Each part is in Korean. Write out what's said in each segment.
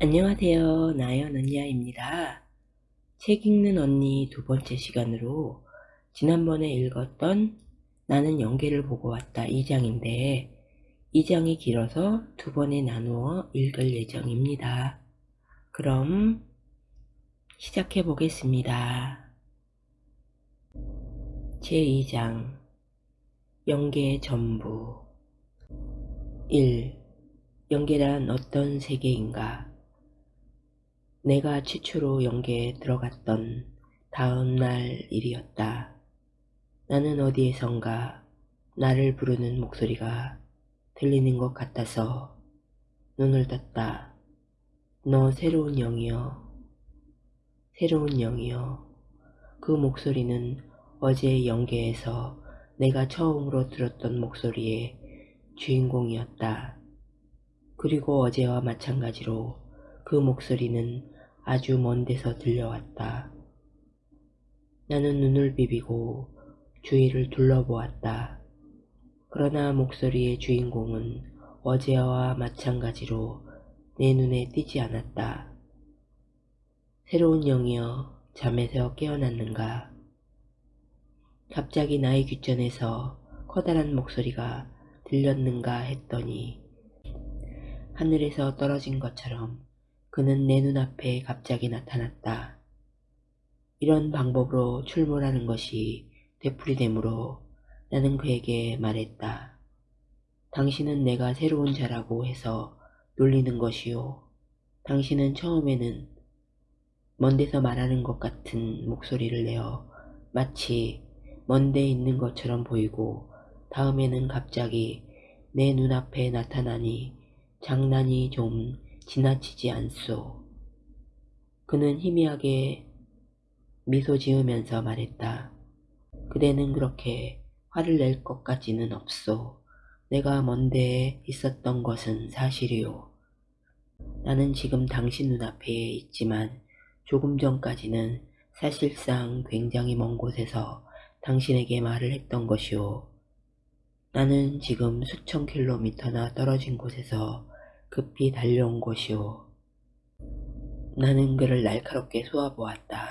안녕하세요. 나연 언니야입니다. 책 읽는 언니 두 번째 시간으로 지난번에 읽었던 나는 연계를 보고 왔다 2장인데 2장이 길어서 두 번에 나누어 읽을 예정입니다. 그럼 시작해 보겠습니다. 제2장 연계의 전부 1. 연계란 어떤 세계인가? 내가 최초로 연계에 들어갔던 다음 날 일이었다. 나는 어디에선가 나를 부르는 목소리가 들리는 것 같아서 눈을 떴다. 너 새로운 영이여. 새로운 영이여. 그 목소리는 어제 연계에서 내가 처음으로 들었던 목소리의 주인공이었다. 그리고 어제와 마찬가지로 그 목소리는 아주 먼 데서 들려왔다. 나는 눈을 비비고 주위를 둘러보았다. 그러나 목소리의 주인공은 어제와 마찬가지로 내 눈에 띄지 않았다. 새로운 영이여 잠에서 깨어났는가? 갑자기 나의 귓전에서 커다란 목소리가 들렸는가 했더니 하늘에서 떨어진 것처럼 그는 내 눈앞에 갑자기 나타났다. 이런 방법으로 출몰하는 것이 되풀이되므로 나는 그에게 말했다. 당신은 내가 새로운 자라고 해서 놀리는 것이요. 당신은 처음에는 먼 데서 말하는 것 같은 목소리를 내어 마치 먼 데 있는 것처럼 보이고 다음에는 갑자기 내 눈앞에 나타나니 장난이 좀 지나치지 않소. 그는 희미하게 미소 지으면서 말했다. 그대는 그렇게 화를 낼 것까지는 없소. 내가 먼데 있었던 것은 사실이오. 나는 지금 당신 눈앞에 있지만 조금 전까지는 사실상 굉장히 먼 곳에서 당신에게 말을 했던 것이오. 나는 지금 수천 킬로미터나 떨어진 곳에서 급히 달려온 것이오. 나는 그를 날카롭게 쏘아보았다.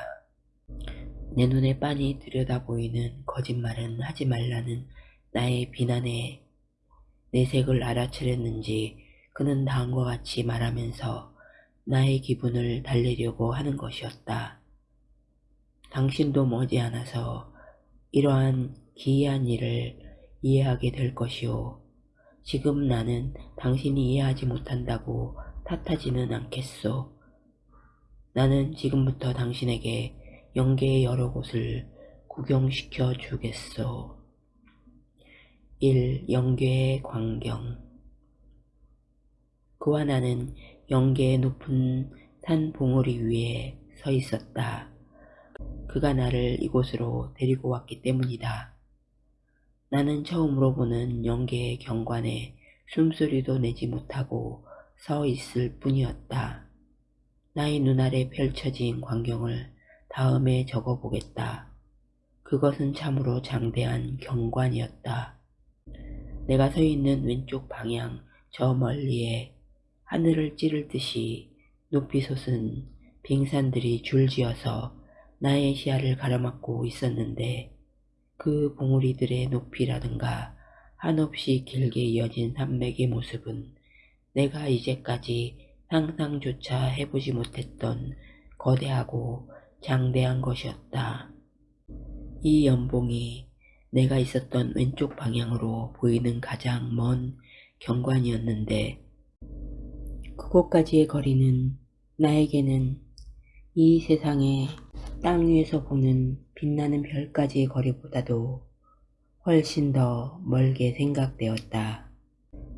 내 눈에 빤히 들여다보이는 거짓말은 하지 말라는 나의 비난에 내색을 알아차렸는지 그는 다음과 같이 말하면서 나의 기분을 달래려고 하는 것이었다. 당신도 머지않아서 이러한 기이한 일을 이해하게 될 것이오. 지금 나는 당신이 이해하지 못한다고 탓하지는 않겠소. 나는 지금부터 당신에게 영계의 여러 곳을 구경시켜 주겠소. 1. 영계의 광경 그와 나는 영계의 높은 산 봉우리 위에 서 있었다. 그가 나를 이곳으로 데리고 왔기 때문이다. 나는 처음으로 보는 영계의 경관에 숨소리도 내지 못하고 서 있을 뿐이었다. 나의 눈아래 펼쳐진 광경을 다음에 적어보겠다. 그것은 참으로 장대한 경관이었다. 내가 서 있는 왼쪽 방향 저 멀리에 하늘을 찌를 듯이 높이 솟은 빙산들이 줄지어서 나의 시야를 가로막고 있었는데 그 봉우리들의 높이라든가 한없이 길게 이어진 산맥의 모습은 내가 이제까지 상상조차 해보지 못했던 거대하고 장대한 것이었다. 이 연봉이 내가 있었던 왼쪽 방향으로 보이는 가장 먼 경관이었는데 그곳까지의 거리는 나에게는 이 세상의 땅 위에서 보는 빛나는 별까지의 거리보다도 훨씬 더 멀게 생각되었다.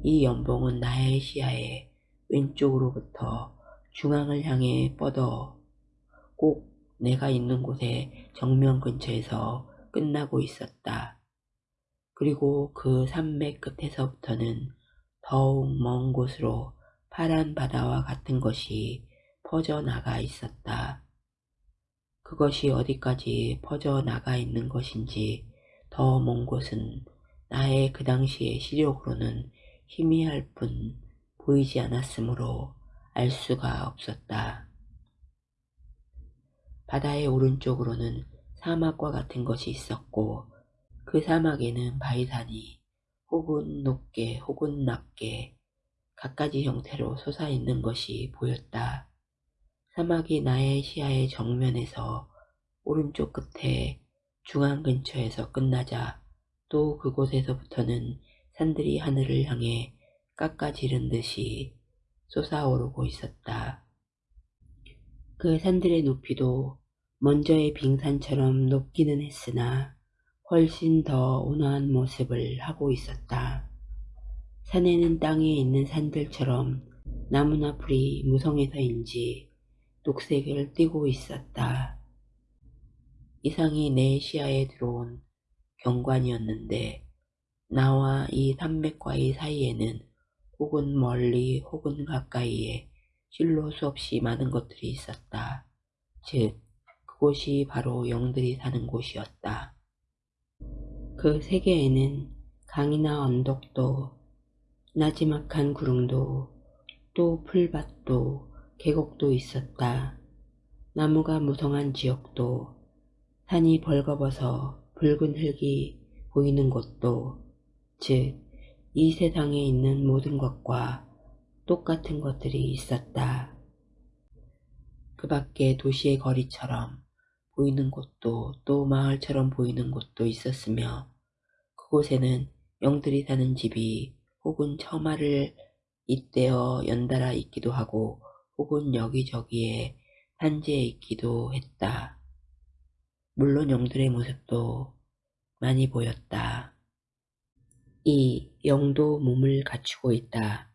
이 연봉은 나의 시야에 왼쪽으로부터 중앙을 향해 뻗어 꼭 내가 있는 곳의 정면 근처에서 끝나고 있었다. 그리고 그 산맥 끝에서부터는 더욱 먼 곳으로 파란 바다와 같은 것이 퍼져나가 있었다. 그것이 어디까지 퍼져나가 있는 것인지 더 먼 곳은 나의 그 당시의 시력으로는 희미할 뿐 보이지 않았으므로 알 수가 없었다. 바다의 오른쪽으로는 사막과 같은 것이 있었고 그 사막에는 바위산이 혹은 높게 혹은 낮게 갖가지 형태로 솟아있는 것이 보였다. 사막이 나의 시야의 정면에서 오른쪽 끝에 중앙 근처에서 끝나자 또 그곳에서부터는 산들이 하늘을 향해 깎아지른 듯이 솟아오르고 있었다. 그 산들의 높이도 먼저의 빙산처럼 높기는 했으나 훨씬 더 온화한 모습을 하고 있었다. 산에는 땅에 있는 산들처럼 나무나 풀이 무성해서인지 녹색을 띠고 있었다. 이상이 내 시야에 들어온 경관이었는데 나와 이 산맥과의 사이에는 혹은 멀리 혹은 가까이에 실로 수없이 많은 것들이 있었다. 즉 그곳이 바로 영들이 사는 곳이었다. 그 세계에는 강이나 언덕도 나지막한 구릉도 또 풀밭도 계곡도 있었다. 나무가 무성한 지역도 산이 벌거벗어 붉은 흙이 보이는 곳도 즉 이 세상에 있는 모든 것과 똑같은 것들이 있었다. 그 밖에 도시의 거리처럼 보이는 곳도 또 마을처럼 보이는 곳도 있었으며 그곳에는 영들이 사는 집이 혹은 처마를 잇대어 연달아 있기도 하고 혹은 여기저기에 산재해 있기도 했다. 물론 영들의 모습도 많이 보였다. 이 영도 몸을 갖추고 있다.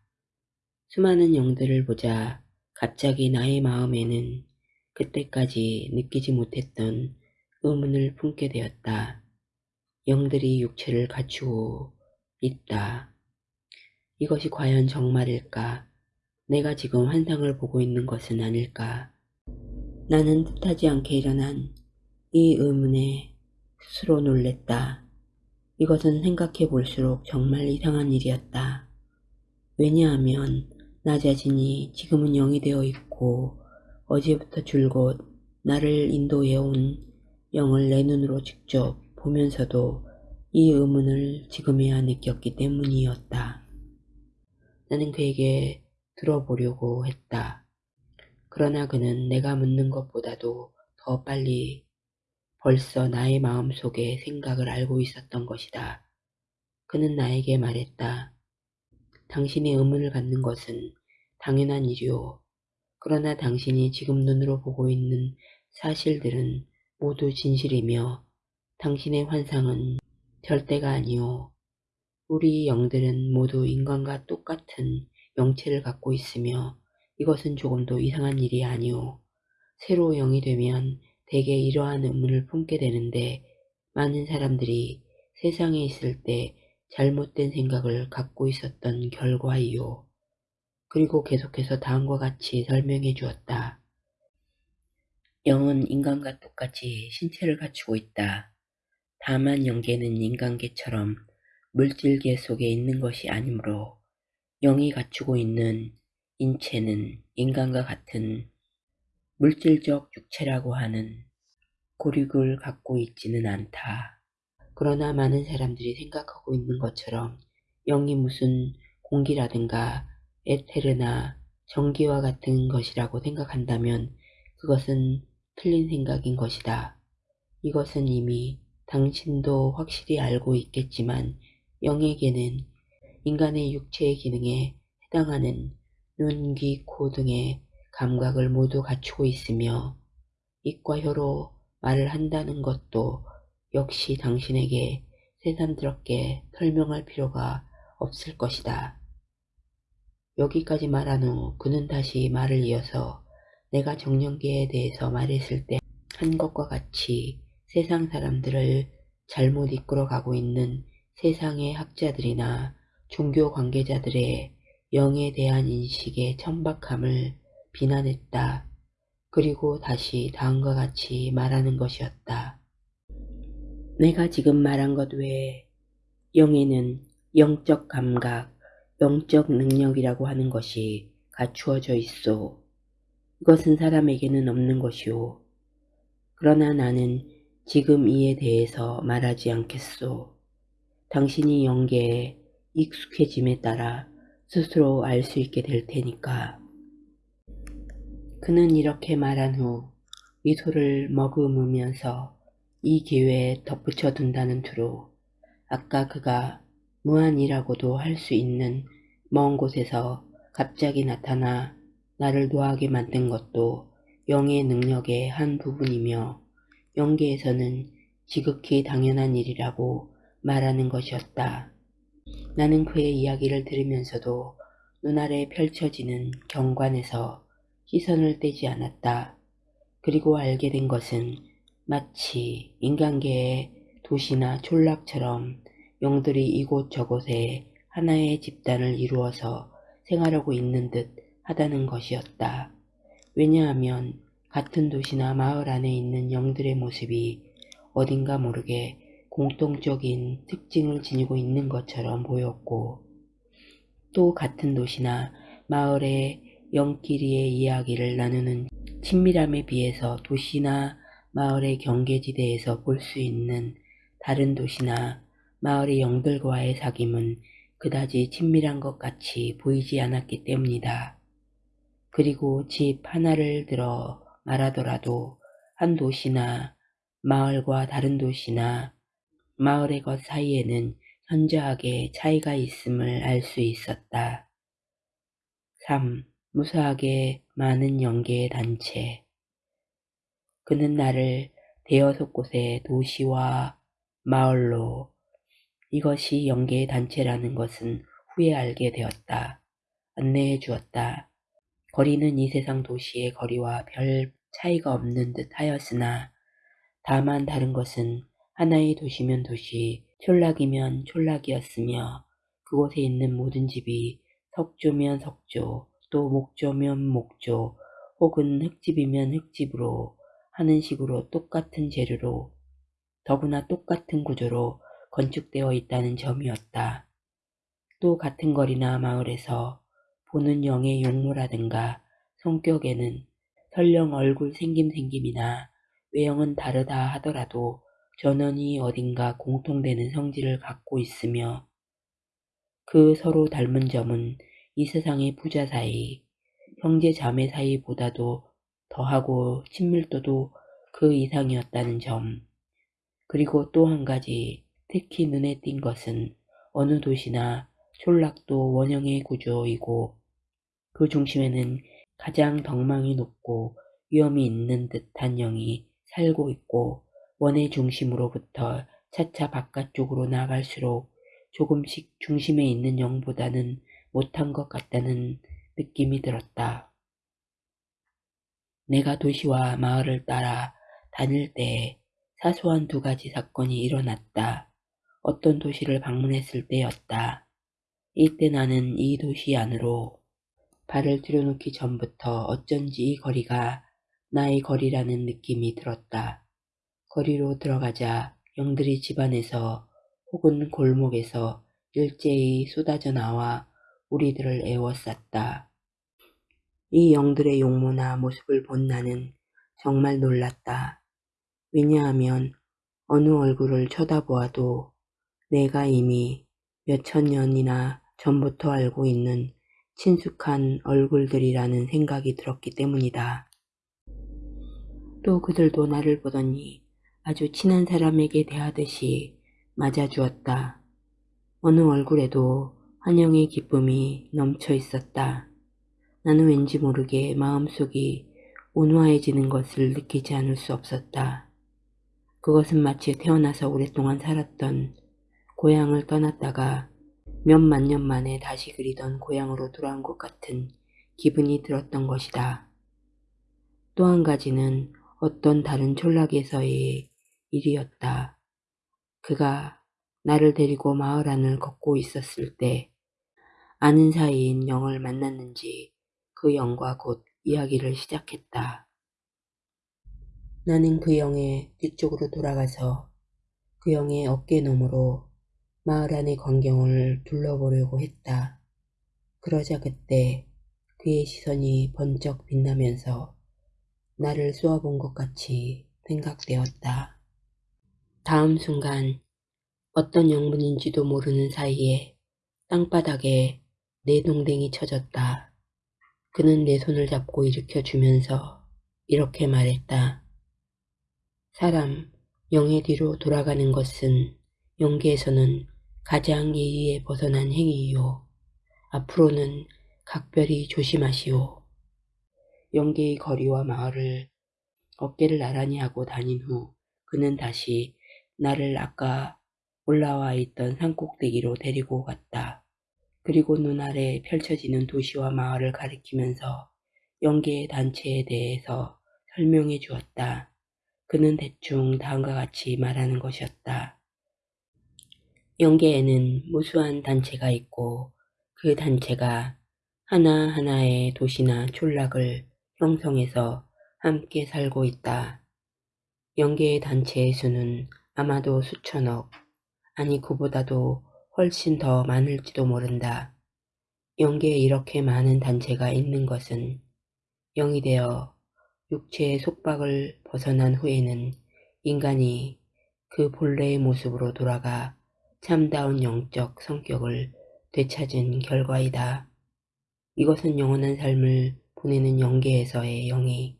수많은 영들을 보자 갑자기 나의 마음에는 그때까지 느끼지 못했던 의문을 품게 되었다. 영들이 육체를 갖추고 있다. 이것이 과연 정말일까? 내가 지금 환상을 보고 있는 것은 아닐까? 나는 뜻하지 않게 일어난 이 의문에 스스로 놀랬다. 이것은 생각해 볼수록 정말 이상한 일이었다. 왜냐하면 나 자신이 지금은 영이 되어 있고 어제부터 줄곧 나를 인도해 온 영을 내 눈으로 직접 보면서도 이 의문을 지금에야 느꼈기 때문이었다. 나는 그에게 들어보려고 했다. 그러나 그는 내가 묻는 것보다도 더 빨리 벌써 나의 마음속의 생각을 알고 있었던 것이다. 그는 나에게 말했다. 당신의 의문을 갖는 것은 당연한 일이오. 그러나 당신이 지금 눈으로 보고 있는 사실들은 모두 진실이며 당신의 환상은 절대가 아니오. 우리 영들은 모두 인간과 똑같은 영체를 갖고 있으며 이것은 조금도 이상한 일이 아니오. 새로 영이 되면 대개 이러한 의문을 품게 되는데 많은 사람들이 세상에 있을 때 잘못된 생각을 갖고 있었던 결과이요. 그리고 계속해서 다음과 같이 설명해 주었다. 영은 인간과 똑같이 신체를 갖추고 있다. 다만 영계는 인간계처럼 물질계 속에 있는 것이 아니므로 영이 갖추고 있는 인체는 인간과 같은 물질적 육체라고 하는 고륙을 갖고 있지는 않다. 그러나 많은 사람들이 생각하고 있는 것처럼 영이 무슨 공기라든가 에테르나 전기와 같은 것이라고 생각한다면 그것은 틀린 생각인 것이다. 이것은 이미 당신도 확실히 알고 있겠지만 영에게는 인간의 육체의 기능에 해당하는 눈, 귀, 코 등의 감각을 모두 갖추고 있으며 입과 혀로 말을 한다는 것도 역시 당신에게 새삼스럽게 설명할 필요가 없을 것이다. 여기까지 말한 후 그는 다시 말을 이어서 내가 정령계에 대해서 말했을 때 한 것과 같이 세상 사람들을 잘못 이끌어가고 있는 세상의 학자들이나 종교 관계자들의 영에 대한 인식의 천박함을 비난했다. 그리고 다시 다음과 같이 말하는 것이었다. 내가 지금 말한 것 외에 영에는 영적 감각, 영적 능력이라고 하는 것이 갖추어져 있소. 이것은 사람에게는 없는 것이오. 그러나 나는 지금 이에 대해서 말하지 않겠소. 당신이 영계에 익숙해짐에 따라 스스로 알 수 있게 될 테니까. 그는 이렇게 말한 후 미소를 머금으면서 이 기회에 덧붙여 둔다는 투로 아까 그가 무한이라고도 할 수 있는 먼 곳에서 갑자기 나타나 나를 노하게 만든 것도 영의 능력의 한 부분이며 영계에서는 지극히 당연한 일이라고 말하는 것이었다. 나는 그의 이야기를 들으면서도 눈아래 펼쳐지는 경관에서 시선을 떼지 않았다. 그리고 알게 된 것은 마치 인간계의 도시나 촌락처럼 영들이 이곳저곳에 하나의 집단을 이루어서 생활하고 있는 듯 하다는 것이었다. 왜냐하면 같은 도시나 마을 안에 있는 영들의 모습이 어딘가 모르게 공통적인 특징을 지니고 있는 것처럼 보였고 또 같은 도시나 마을의 영끼리의 이야기를 나누는 친밀함에 비해서 도시나 마을의 경계지대에서 볼 수 있는 다른 도시나 마을의 영들과의 사귐은 그다지 친밀한 것 같이 보이지 않았기 때문이다. 그리고 집 하나를 들어 말하더라도 한 도시나 마을과 다른 도시나 마을의 것 사이에는 현저하게 차이가 있음을 알 수 있었다. 3. 무수하게 많은 연계의 단체 그는 나를 대여섯 곳의 도시와 마을로 이것이 연계의 단체라는 것은 후에 알게 되었다. 안내해 주었다. 거리는 이 세상 도시의 거리와 별 차이가 없는 듯 하였으나 다만 다른 것은 하나의 도시면 도시, 촌락이면 촌락이었으며 그곳에 있는 모든 집이 석조면 석조, 또 목조면 목조, 혹은 흙집이면 흙집으로 하는 식으로 똑같은 재료로 더구나 똑같은 구조로 건축되어 있다는 점이었다. 또 같은 거리나 마을에서 보는 영의 용모라든가 성격에는 설령 얼굴 생김생김이나 외형은 다르다 하더라도 전원이 어딘가 공통되는 성질을 갖고 있으며 그 서로 닮은 점은 이 세상의 부자 사이, 형제 자매 사이보다도 더하고 친밀도도 그 이상이었다는 점. 그리고 또 한 가지 특히 눈에 띈 것은 어느 도시나 촌락도 원형의 구조이고 그 중심에는 가장 덕망이 높고 위험이 있는 듯한 영이 살고 있고 원의 중심으로부터 차차 바깥쪽으로 나갈수록 조금씩 중심에 있는 영보다는 못한 것 같다는 느낌이 들었다. 내가 도시와 마을을 따라 다닐 때 사소한 두 가지 사건이 일어났다. 어떤 도시를 방문했을 때였다. 이때 나는 이 도시 안으로 발을 들여놓기 전부터 어쩐지 이 거리가 나의 거리라는 느낌이 들었다. 거리로 들어가자 영들이 집안에서 혹은 골목에서 일제히 쏟아져 나와 우리들을 애워쌌다. 이 영들의 용모나 모습을 본 나는 정말 놀랐다. 왜냐하면 어느 얼굴을 쳐다보아도 내가 이미 몇천 년이나 전부터 알고 있는 친숙한 얼굴들이라는 생각이 들었기 때문이다. 또 그들도 나를 보더니 아주 친한 사람에게 대하듯이 맞아주었다. 어느 얼굴에도 환영의 기쁨이 넘쳐 있었다. 나는 왠지 모르게 마음속이 온화해지는 것을 느끼지 않을 수 없었다. 그것은 마치 태어나서 오랫동안 살았던 고향을 떠났다가 몇만 년 만에 다시 그리던 고향으로 돌아온 것 같은 기분이 들었던 것이다. 또 한 가지는 어떤 다른 촌락에서의 일이었다. 그가 나를 데리고 마을 안을 걷고 있었을 때 아는 사이인 영을 만났는지 그 영과 곧 이야기를 시작했다. 나는 그 영의 뒤쪽으로 돌아가서 그 영의 어깨 너머로 마을 안의 광경을 둘러보려고 했다. 그러자 그때 그 그의 시선이 번쩍 빛나면서 나를 쏘아본 것 같이 생각되었다. 다음 순간 어떤 영문인지도 모르는 사이에 땅바닥에 내 동댕이 쳐졌다. 그는 내 손을 잡고 일으켜 주면서 이렇게 말했다. 사람, 영의 뒤로 돌아가는 것은 영계에서는 가장 예의에 벗어난 행위이요. 앞으로는 각별히 조심하시오. 영계의 거리와 마을을 어깨를 나란히 하고 다닌 후 그는 다시 나를 아까 올라와 있던 산꼭대기로 데리고 갔다. 그리고 눈 아래 펼쳐지는 도시와 마을을 가리키면서 영계의 단체에 대해서 설명해 주었다. 그는 대충 다음과 같이 말하는 것이었다. 영계에는 무수한 단체가 있고 그 단체가 하나하나의 도시나 촌락을 형성해서 함께 살고 있다. 영계의 단체의 수는 아마도 수천억, 아니 그보다도 훨씬 더 많을지도 모른다. 영계에 이렇게 많은 단체가 있는 것은 영이 되어 육체의 속박을 벗어난 후에는 인간이 그 본래의 모습으로 돌아가 참다운 영적 성격을 되찾은 결과이다. 이것은 영원한 삶을 보내는 영계에서의 영이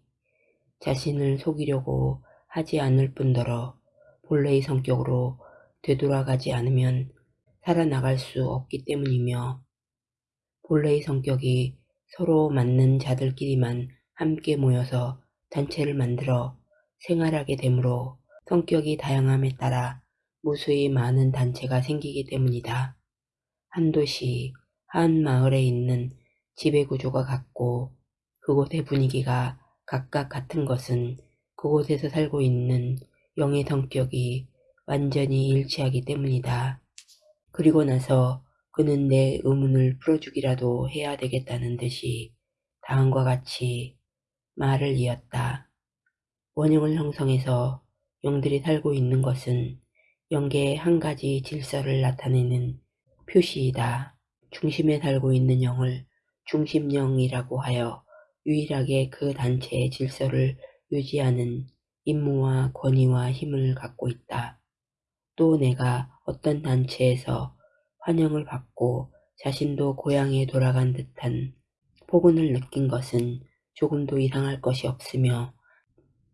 자신을 속이려고 하지 않을 뿐더러 본래의 성격으로 되돌아가지 않으면 살아나갈 수 없기 때문이며 본래의 성격이 서로 맞는 자들끼리만 함께 모여서 단체를 만들어 생활하게 되므로 성격이 다양함에 따라 무수히 많은 단체가 생기기 때문이다. 한 도시, 한 마을에 있는 지배 구조가 같고 그곳의 분위기가 각각 같은 것은 그곳에서 살고 있는 영의 성격이 완전히 일치하기 때문이다. 그리고 나서 그는 내 의문을 풀어주기라도 해야 되겠다는 듯이 다음과 같이 말을 이었다. 원형을 형성해서 영들이 살고 있는 것은 영계의 한 가지 질서를 나타내는 표시이다. 중심에 살고 있는 영을 중심령이라고 하여 유일하게 그 단체의 질서를 유지하는 임무와 권위와 힘을 갖고 있다. 또 내가 어떤 단체에서 환영을 받고 자신도 고향에 돌아간 듯한 포근을 느낀 것은 조금도 이상할 것이 없으며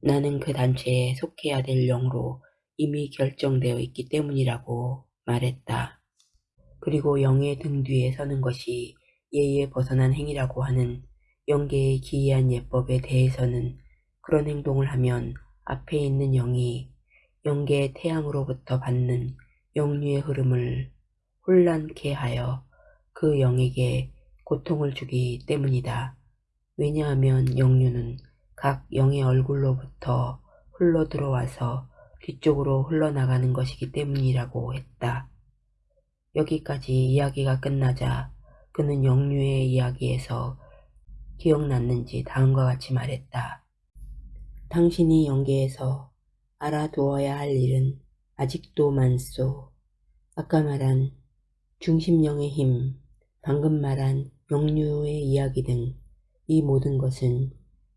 나는 그 단체에 속해야 될 영으로 이미 결정되어 있기 때문이라고 말했다. 그리고 영의 등 뒤에 서는 것이 예의에 벗어난 행위라고 하는 영계의 기이한 예법에 대해서는 그런 행동을 하면 앞에 있는 영이 영계의 태양으로부터 받는 영류의 흐름을 혼란케 하여 그 영에게 고통을 주기 때문이다. 왜냐하면 영류는 각 영의 얼굴로부터 흘러 들어와서 뒤쪽으로 흘러나가는 것이기 때문이라고 했다. 여기까지 이야기가 끝나자 그는 영류의 이야기에서 기억났는지 다음과 같이 말했다. 당신이 영계에서 알아두어야 할 일은 아직도 많소. 아까 말한 중심령의 힘, 방금 말한 영류의 이야기 등 이 모든 것은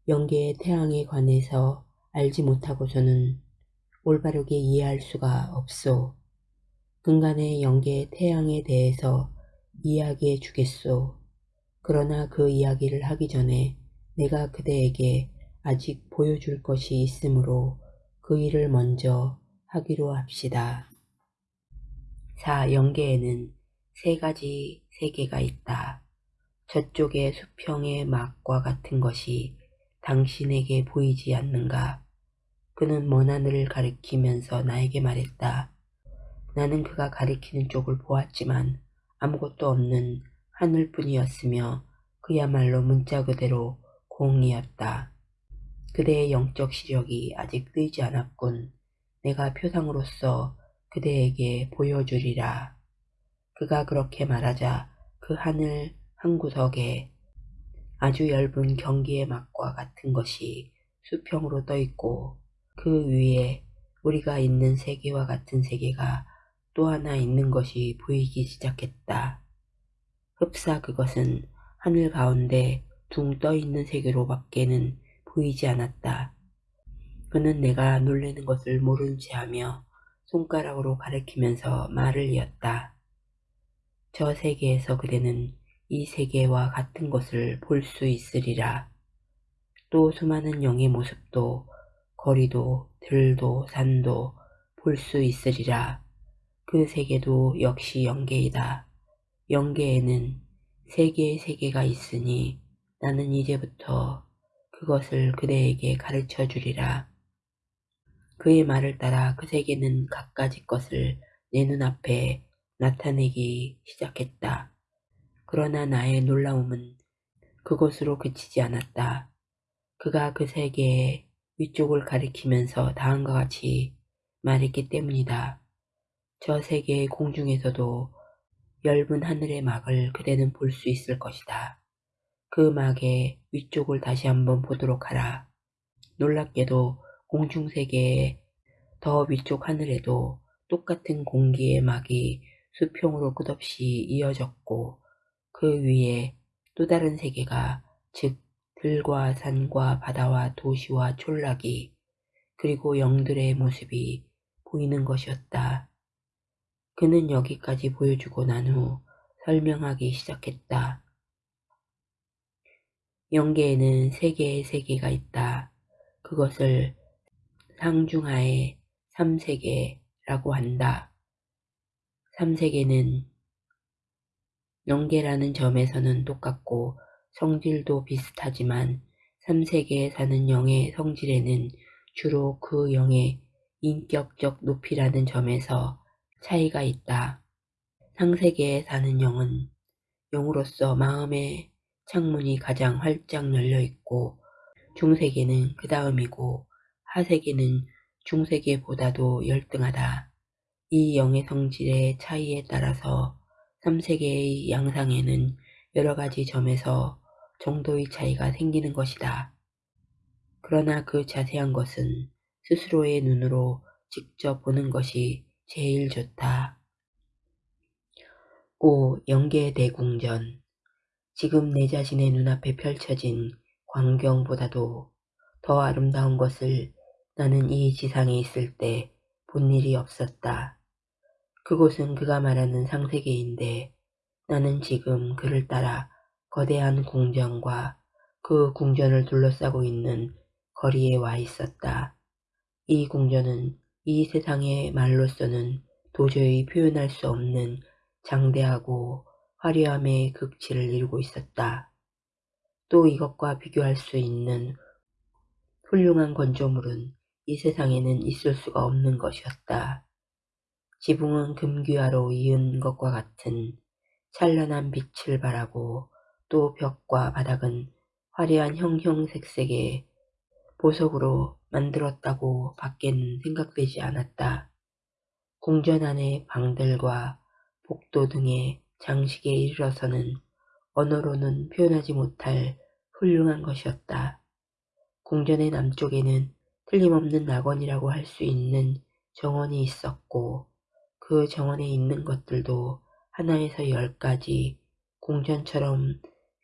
영계의 태양에 관해서 알지 못하고서는 올바르게 이해할 수가 없소. 근간의 영계의 태양에 대해서 이야기해 주겠소. 그러나 그 이야기를 하기 전에 내가 그대에게 아직 보여줄 것이 있으므로 그 일을 먼저 하기로 합시다. 4. 영계에는 세 가지 세계가 있다. 저쪽의 수평의 막과 같은 것이 당신에게 보이지 않는가? 그는 먼 하늘을 가리키면서 나에게 말했다. 나는 그가 가리키는 쪽을 보았지만 아무것도 없는 하늘뿐이었으며 그야말로 문자 그대로 공이었다. 그대의 영적 시력이 아직 뜨지 않았군. 내가 표상으로서 그대에게 보여주리라. 그가 그렇게 말하자 그 하늘 한 구석에 아주 얇은 경기의 막과 같은 것이 수평으로 떠 있고 그 위에 우리가 있는 세계와 같은 세계가 또 하나 있는 것이 보이기 시작했다. 흡사 그것은 하늘 가운데 둥 떠 있는 세계로 밖에는 보이지 않았다. 그는 내가 놀라는 것을 모른 체하며 손가락으로 가리키면서 말을 이었다. 저 세계에서 그대는 이 세계와 같은 것을 볼 수 있으리라. 또 수많은 영의 모습도 거리도 들도 산도 볼 수 있으리라. 그 세계도 역시 영계이다. 영계에는 세 개의 세계가 있으니 나는 이제부터 그것을 그대에게 가르쳐 주리라. 그의 말을 따라 그 세계는 갖가지 것을 내 눈앞에 나타내기 시작했다. 그러나 나의 놀라움은 그것으로 그치지 않았다. 그가 그 세계의 위쪽을 가리키면서 다음과 같이 말했기 때문이다. 저 세계의 공중에서도 엷은 하늘의 막을 그대는 볼 수 있을 것이다. 그 막의 위쪽을 다시 한번 보도록 하라. 놀랍게도 공중세계의 더 위쪽 하늘에도 똑같은 공기의 막이 수평으로 끝없이 이어졌고 그 위에 또 다른 세계가 즉 들과 산과 바다와 도시와 촌락이 그리고 영들의 모습이 보이는 것이었다. 그는 여기까지 보여주고 난 후 설명하기 시작했다. 영계에는 세 개의 세계가 있다. 그것을 상중하의 삼세계라고 한다. 삼세계는 영계라는 점에서는 똑같고 성질도 비슷하지만 삼세계에 사는 영의 성질에는 주로 그 영의 인격적 높이라는 점에서 차이가 있다. 상세계에 사는 영은 영으로서 마음의 창문이 가장 활짝 열려 있고 중세계는 그 다음이고 하세계는 중세계보다도 열등하다. 이 영의 성질의 차이에 따라서 3세계의 양상에는 여러 가지 점에서 정도의 차이가 생기는 것이다. 그러나 그 자세한 것은 스스로의 눈으로 직접 보는 것이 제일 좋다. 5. 영계 대궁전 지금 내 자신의 눈앞에 펼쳐진 광경보다도 더 아름다운 것을 나는 이 지상에 있을 때 본 일이 없었다. 그곳은 그가 말하는 상세계인데 나는 지금 그를 따라 거대한 궁전과 그 궁전을 둘러싸고 있는 거리에 와 있었다. 이 궁전은 이 세상의 말로서는 도저히 표현할 수 없는 장대하고 화려함의 극치를 이루고 있었다. 또 이것과 비교할 수 있는 훌륭한 건조물은 이 세상에는 있을 수가 없는 것이었다. 지붕은 금귀화로 이은 것과 같은 찬란한 빛을 발하고 또 벽과 바닥은 화려한 형형색색의 보석으로 만들었다고 밖에는 생각되지 않았다. 궁전 안의 방들과 복도 등의 장식에 이르러서는 언어로는 표현하지 못할 훌륭한 것이었다. 궁전의 남쪽에는 틀림없는 낙원이라고 할 수 있는 정원이 있었고 그 정원에 있는 것들도 하나에서 열까지 궁전처럼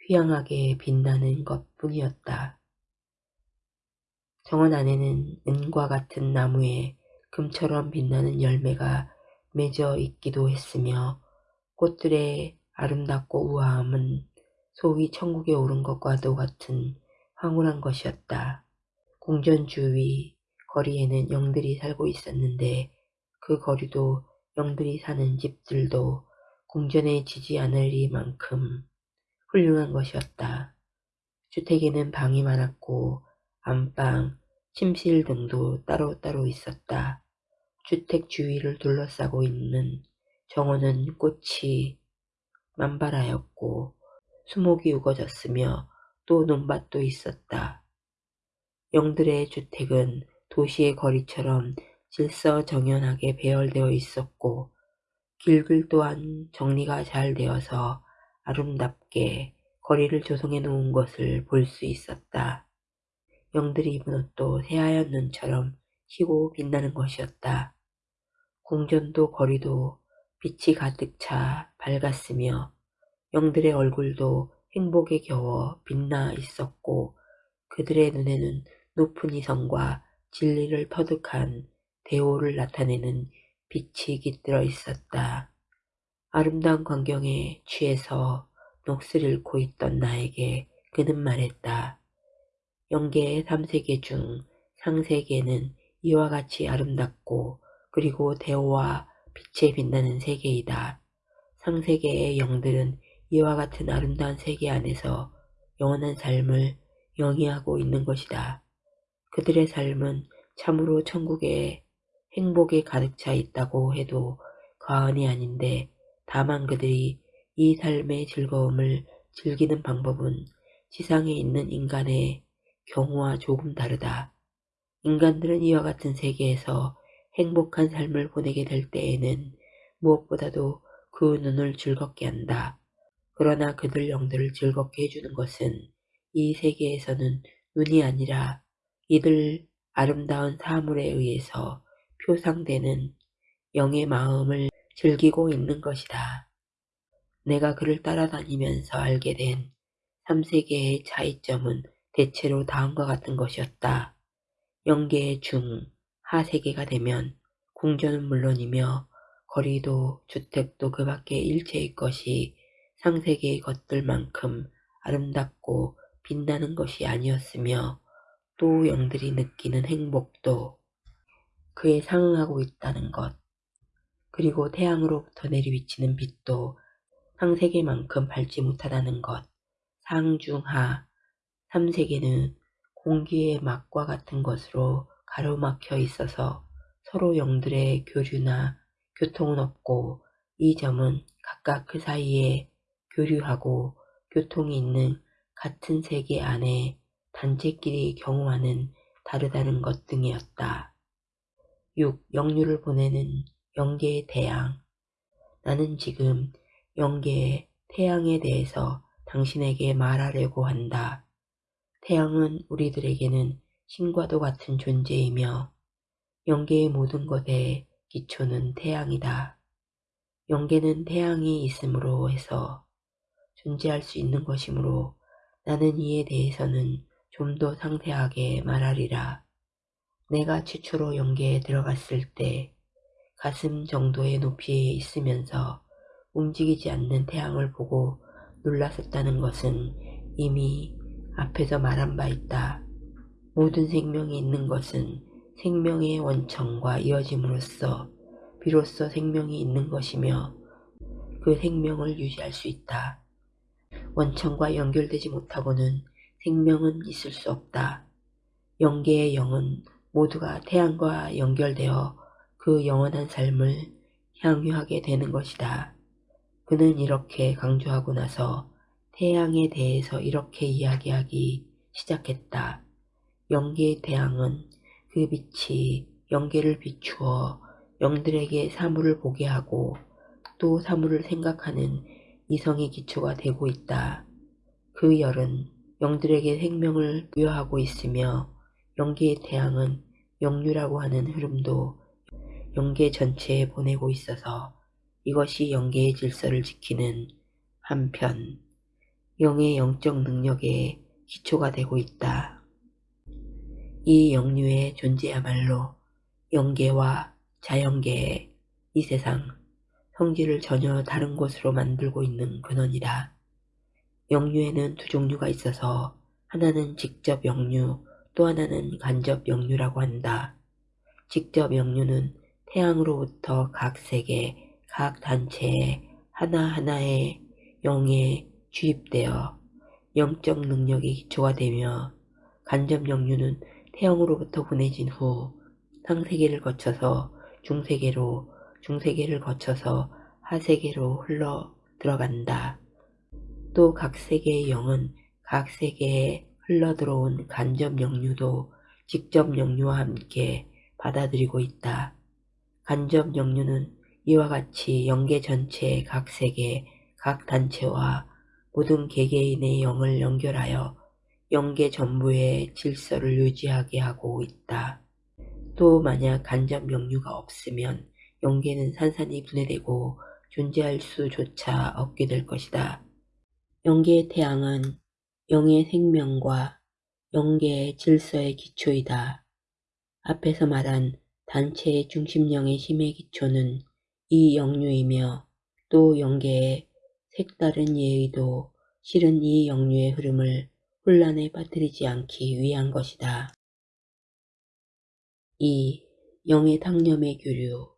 휘황하게 빛나는 것뿐이었다. 정원 안에는 은과 같은 나무에 금처럼 빛나는 열매가 맺어 있기도 했으며 꽃들의 아름답고 우아함은 소위 천국에 오른 것과도 같은 황홀한 것이었다. 궁전 주위 거리에는 영들이 살고 있었는데 그 거리도 영들이 사는 집들도 궁전에 지지 않으리만큼 훌륭한 것이었다. 주택에는 방이 많았고 안방, 침실 등도 따로따로 있었다. 주택 주위를 둘러싸고 있는 정원은 꽃이 만발하였고 수목이 우거졌으며 또 논밭도 있었다. 영들의 주택은 도시의 거리처럼 질서정연하게 배열되어 있었고 길들 또한 정리가 잘 되어서 아름답게 거리를 조성해 놓은 것을 볼 수 있었다. 영들이 입은 옷도 새하얀 눈처럼 희고 빛나는 것이었다. 궁전도 거리도 빛이 가득 차 밝았으며 영들의 얼굴도 행복에 겨워 빛나 있었고 그들의 눈에는 높은 이성과 진리를 터득한 대오를 나타내는 빛이 깃들어 있었다. 아름다운 광경에 취해서 넋을 잃고 있던 나에게 그는 말했다. 영계의 3세계 중 상세계는 이와 같이 아름답고 그리고 대오와 빛에 빛나는 세계이다. 상세계의 영들은 이와 같은 아름다운 세계 안에서 영원한 삶을 영위하고 있는 것이다. 그들의 삶은 참으로 천국의 행복에 가득 차 있다고 해도 과언이 아닌데 다만 그들이 이 삶의 즐거움을 즐기는 방법은 지상에 있는 인간의 경우와 조금 다르다. 인간들은 이와 같은 세계에서 행복한 삶을 보내게 될 때에는 무엇보다도 그 눈을 즐겁게 한다. 그러나 그들 영들을 즐겁게 해주는 것은 이 세계에서는 눈이 아니라 이들 아름다운 사물에 의해서 표상되는 영의 마음을 즐기고 있는 것이다. 내가 그를 따라다니면서 알게 된 3세계의 차이점은 대체로 다음과 같은 것이었다. 영계의 중, 하세계가 되면 궁전은 물론이며 거리도 주택도 그 밖의 일체의 것이 상세계의 것들만큼 아름답고 빛나는 것이 아니었으며 또 영들이 느끼는 행복도 그에 상응하고 있다는 것. 그리고 태양으로부터 내리비치는 빛도 상세계만큼 밝지 못하다는 것. 상중하 3세계는 공기의 막과 같은 것으로 가로막혀 있어서 서로 영들의 교류나 교통은 없고 이 점은 각각 그 사이에 교류하고 교통이 있는 같은 세계 안에 단체끼리 경우와는 다르다는 것 등이었다. 6. 영유를 보내는 영계의 태양 나는 지금 영계의 태양에 대해서 당신에게 말하려고 한다. 태양은 우리들에게는 신과도 같은 존재이며 영계의 모든 것의 기초는 태양이다. 영계는 태양이 있음으로 해서 존재할 수 있는 것이므로 나는 이에 대해서는 좀 더 상세하게 말하리라. 내가 최초로 영계에 들어갔을 때 가슴 정도의 높이에 있으면서 움직이지 않는 태양을 보고 놀랐었다는 것은 이미 앞에서 말한 바 있다. 모든 생명이 있는 것은 생명의 원천과 이어짐으로써 비로소 생명이 있는 것이며 그 생명을 유지할 수 있다. 원천과 연결되지 못하고는 생명은 있을 수 없다. 영계의 영은 모두가 태양과 연결되어 그 영원한 삶을 향유하게 되는 것이다. 그는 이렇게 강조하고 나서 태양에 대해서 이렇게 이야기하기 시작했다. 영계의 태양은 그 빛이 영계를 비추어 영들에게 사물을 보게 하고 또 사물을 생각하는 이성의 기초가 되고 있다. 그 열은 영들에게 생명을 부여하고 있으며 영계의 태양은 영유라고 하는 흐름도 영계 전체에 보내고 있어서 이것이 영계의 질서를 지키는 한편 영의 영적 능력의 기초가 되고 있다. 이 영유의 존재야말로 영계와 자연계의 이 세상 성질을 전혀 다른 곳으로 만들고 있는 근원이다. 영유에는 두 종류가 있어서 하나는 직접 영유 또 하나는 간접 영유라고 한다. 직접 영유는 태양으로부터 각 세계, 각 단체에 하나하나의 영에 주입되어 영적 능력이 기초가 되며 간접 영유는 태양으로부터 보내진 후 상세계를 거쳐서 중세계로 중세계를 거쳐서 하세계로 흘러 들어간다. 또 각 세계의 영은 각 세계에 흘러 들어온 간접 영유도 직접 영유와 함께 받아들이고 있다. 간접 영유는 이와 같이 영계 전체의 각 세계, 각 단체와 모든 개개인의 영을 연결하여 영계 전부의 질서를 유지하게 하고 있다. 또 만약 간접 영유가 없으면 영계는 산산이 분해되고 존재할 수조차 없게 될 것이다. 영계의 태양은 영의 생명과 영계의 질서의 기초이다. 앞에서 말한 단체의 중심령의 힘의 기초는 이 영류이며 또 영계의 색다른 예의도 실은 이 영류의 흐름을 혼란에 빠뜨리지 않기 위한 것이다. 이 영의 당념의 교류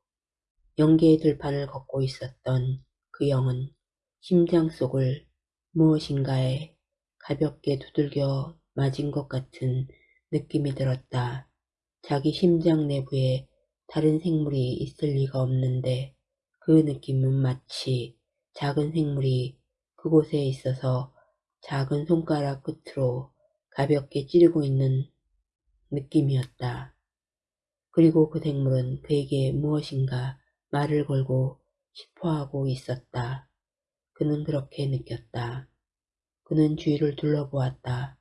영계의 들판을 걷고 있었던 그 영은 심장 속을 무엇인가에 가볍게 두들겨 맞은 것 같은 느낌이 들었다. 자기 심장 내부에 다른 생물이 있을 리가 없는데 그 느낌은 마치 작은 생물이 그곳에 있어서 작은 손가락 끝으로 가볍게 찌르고 있는 느낌이었다. 그리고 그 생물은 그에게 무엇인가 말을 걸고 싶어하고 있었다. 그는 그렇게 느꼈다. 그는 주위를 둘러보았다.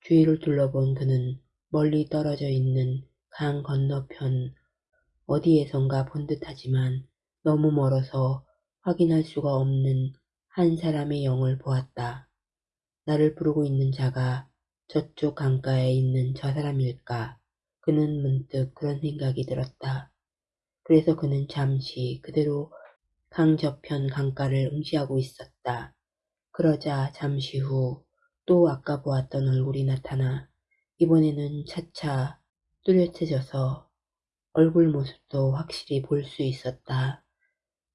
주위를 둘러본 그는 멀리 떨어져 있는 강 건너편 어디에선가 본 듯하지만 너무 멀어서 확인할 수가 없는 한 사람의 영을 보았다. 나를 부르고 있는 자가 저쪽 강가에 있는 저 사람일까? 그는 문득 그런 생각이 들었다. 그래서 그는 잠시 그대로 강 저편 강가를 응시하고 있었다. 그러자 잠시 후 또 아까 보았던 얼굴이 나타나 이번에는 차차 뚜렷해져서 얼굴 모습도 확실히 볼 수 있었다.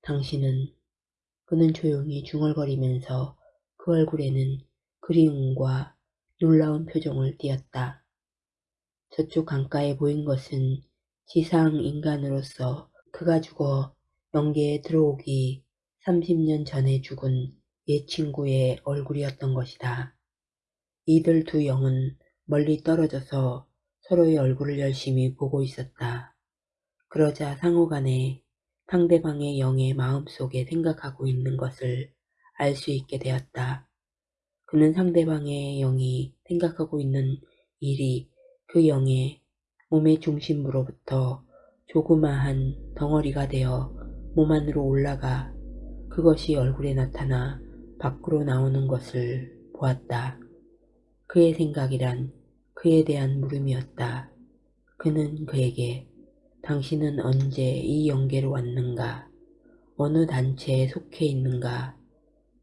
당신은 그는 조용히 중얼거리면서 그 얼굴에는 그리움과 놀라운 표정을 띄었다. 저쪽 강가에 보인 것은 지상 인간으로서 그가 죽어 영계에 들어오기 30년 전에 죽은 옛 친구의 얼굴이었던 것이다. 이들 두 영은 멀리 떨어져서 서로의 얼굴을 열심히 보고 있었다. 그러자 상호간에 상대방의 영의 마음속에 생각하고 있는 것을 알 수 있게 되었다. 그는 상대방의 영이 생각하고 있는 일이 그 영의 몸의 중심으로부터 조그마한 덩어리가 되어 몸 안으로 올라가 그것이 얼굴에 나타나 밖으로 나오는 것을 보았다. 그의 생각이란 그에 대한 물음이었다. 그는 그에게 당신은 언제 이 영계로 왔는가? 어느 단체에 속해 있는가?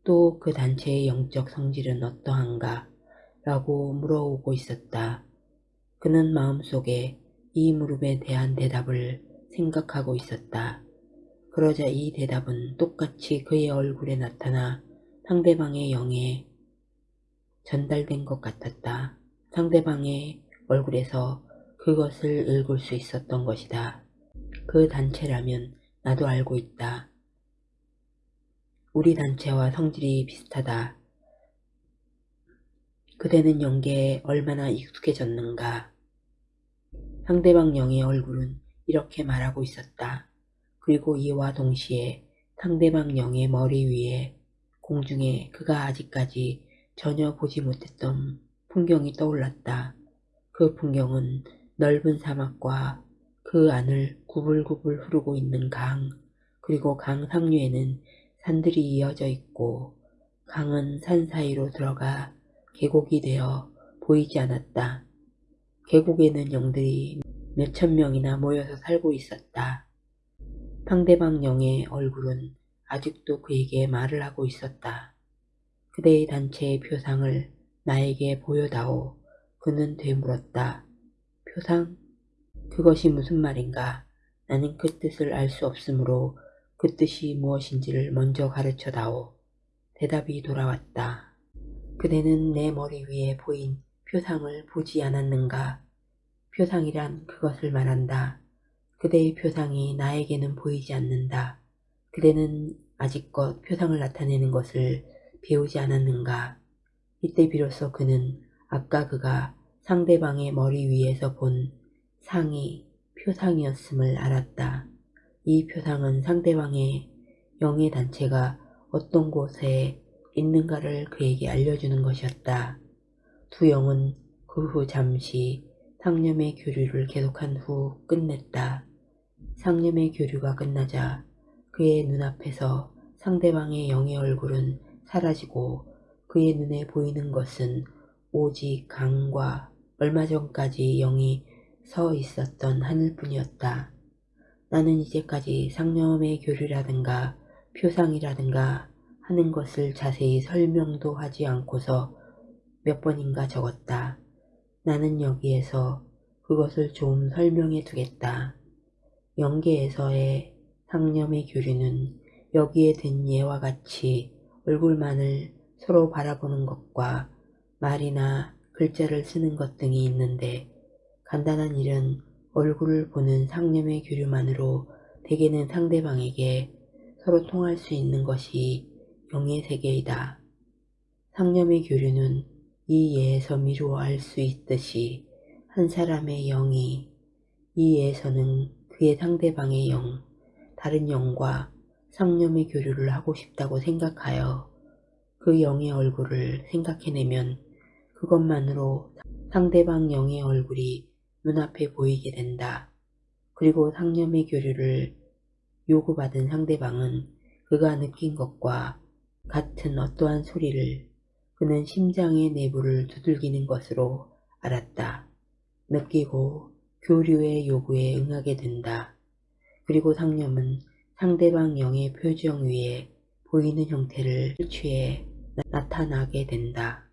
또 그 단체의 영적 성질은 어떠한가? 라고 물어오고 있었다. 그는 마음속에 이 무릎에 대한 대답을 생각하고 있었다. 그러자 이 대답은 똑같이 그의 얼굴에 나타나 상대방의 영에 전달된 것 같았다. 상대방의 얼굴에서 그것을 읽을 수 있었던 것이다. 그 단체라면 나도 알고 있다. 우리 단체와 성질이 비슷하다. 그대는 영계에 얼마나 익숙해졌는가. 상대방 영의 얼굴은 이렇게 말하고 있었다. 그리고 이와 동시에 상대방 영의 머리 위에 공중에 그가 아직까지 전혀 보지 못했던 풍경이 떠올랐다. 그 풍경은 넓은 사막과 그 안을 구불구불 흐르고 있는 강, 그리고 강 상류에는 산들이 이어져 있고 강은 산 사이로 들어가 계곡이 되어 보이지 않았다. 계곡에는 영들이 몇천 명이나 모여서 살고 있었다. 상대방 영의 얼굴은 아직도 그에게 말을 하고 있었다. 그대의 단체의 표상을 나에게 보여다오. 그는 되물었다. 표상? 그것이 무슨 말인가? 나는 그 뜻을 알 수 없으므로 그 뜻이 무엇인지를 먼저 가르쳐다오. 대답이 돌아왔다. 그대는 내 머리 위에 보인 표상을 보지 않았는가? 표상이란 그것을 말한다. 그대의 표상이 나에게는 보이지 않는다. 그대는 아직껏 표상을 나타내는 것을 배우지 않았는가? 이때 비로소 그는 아까 그가 상대방의 머리 위에서 본 상이 표상이었음을 알았다. 이 표상은 상대방의 영의 단체가 어떤 곳에 있는가를 그에게 알려주는 것이었다. 두 영은 그 후 잠시 상념의 교류를 계속한 후 끝냈다. 상념의 교류가 끝나자 그의 눈앞에서 상대방의 영의 얼굴은 사라지고 그의 눈에 보이는 것은 오직 강과 얼마 전까지 영이 서 있었던 하늘뿐이었다. 나는 이제까지 상념의 교류라든가 표상이라든가 하는 것을 자세히 설명도 하지 않고서 몇 번인가 적었다. 나는 여기에서 그것을 좀 설명해 두겠다. 영계에서의 상념의 교류는 여기에 든 예와 같이 얼굴만을 서로 바라보는 것과 말이나 글자를 쓰는 것 등이 있는데 간단한 일은 얼굴을 보는 상념의 교류만으로 대개는 상대방에게 서로 통할 수 있는 것이 영의 세계이다. 상념의 교류는 이 예에서 미루어 알 수 있듯이 한 사람의 영이 이 예에서는 그의 상대방의 영, 다른 영과 상념의 교류를 하고 싶다고 생각하여 그 영의 얼굴을 생각해내면 그것만으로 상대방 영의 얼굴이 눈앞에 보이게 된다. 그리고 상념의 교류를 요구받은 상대방은 그가 느낀 것과 같은 어떠한 소리를 그는 심장의 내부를 두들기는 것으로 알았다. 느끼고 교류의 요구에 응하게 된다. 그리고 상념은 상대방 영의 표정 위에 보이는 형태를 취해 나타나게 된다.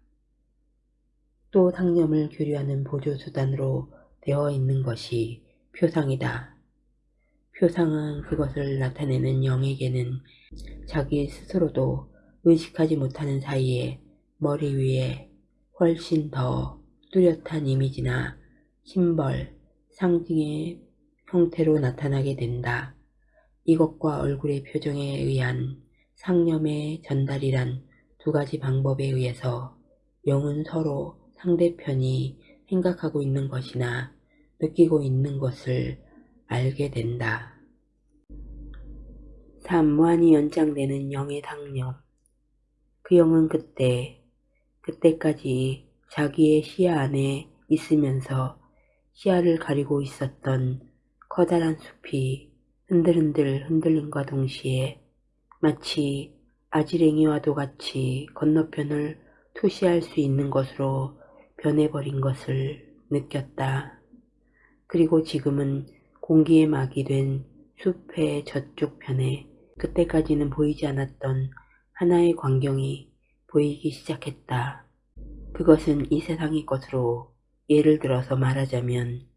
또 상념을 교류하는 보조수단으로 되어 있는 것이 표상이다. 표상은 그것을 나타내는 영에게는 자기 스스로도 의식하지 못하는 사이에 머리 위에 훨씬 더 뚜렷한 이미지나 심벌, 상징의 형태로 나타나게 된다. 이것과 얼굴의 표정에 의한 상념의 전달이란 두 가지 방법에 의해서 영은 서로 상대편이 생각하고 있는 것이나 느끼고 있는 것을 알게 된다. 3. 무한히 연장되는 영의 상념 그 영은 그때, 그때까지 자기의 시야 안에 있으면서 시야를 가리고 있었던 커다란 숲이 흔들흔들 흔들림과 동시에 마치 아지랭이와도 같이 건너편을 투시할 수 있는 것으로 변해버린 것을 느꼈다. 그리고 지금은 공기에 막이 된 숲의 저쪽 편에 그때까지는 보이지 않았던 하나의 광경이 보이기 시작했다. 그것은 이 세상의 것으로 예를 들어서 말하자면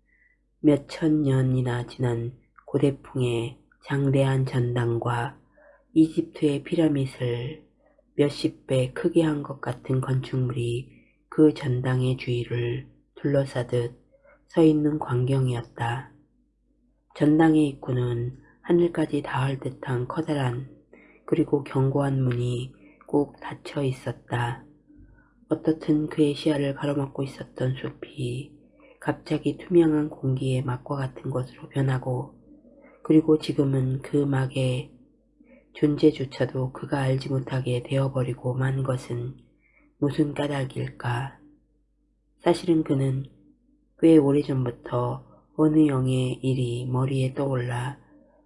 몇 천 년이나 지난 고대풍의 장대한 전당과 이집트의 피라밋을 몇십 배 크게 한 것 같은 건축물이 그 전당의 주위를 둘러싸듯 서 있는 광경이었다. 전당의 입구는 하늘까지 닿을 듯한 커다란 그리고 견고한 문이 꼭 닫혀 있었다. 어떻든 그의 시야를 가로막고 있었던 숲이 갑자기 투명한 공기의 막과 같은 것으로 변하고 그리고 지금은 그 막의 존재조차도 그가 알지 못하게 되어버리고 만 것은 무슨 까닭일까. 사실은 그는 꽤 오래전부터 어느 영의 일이 머리에 떠올라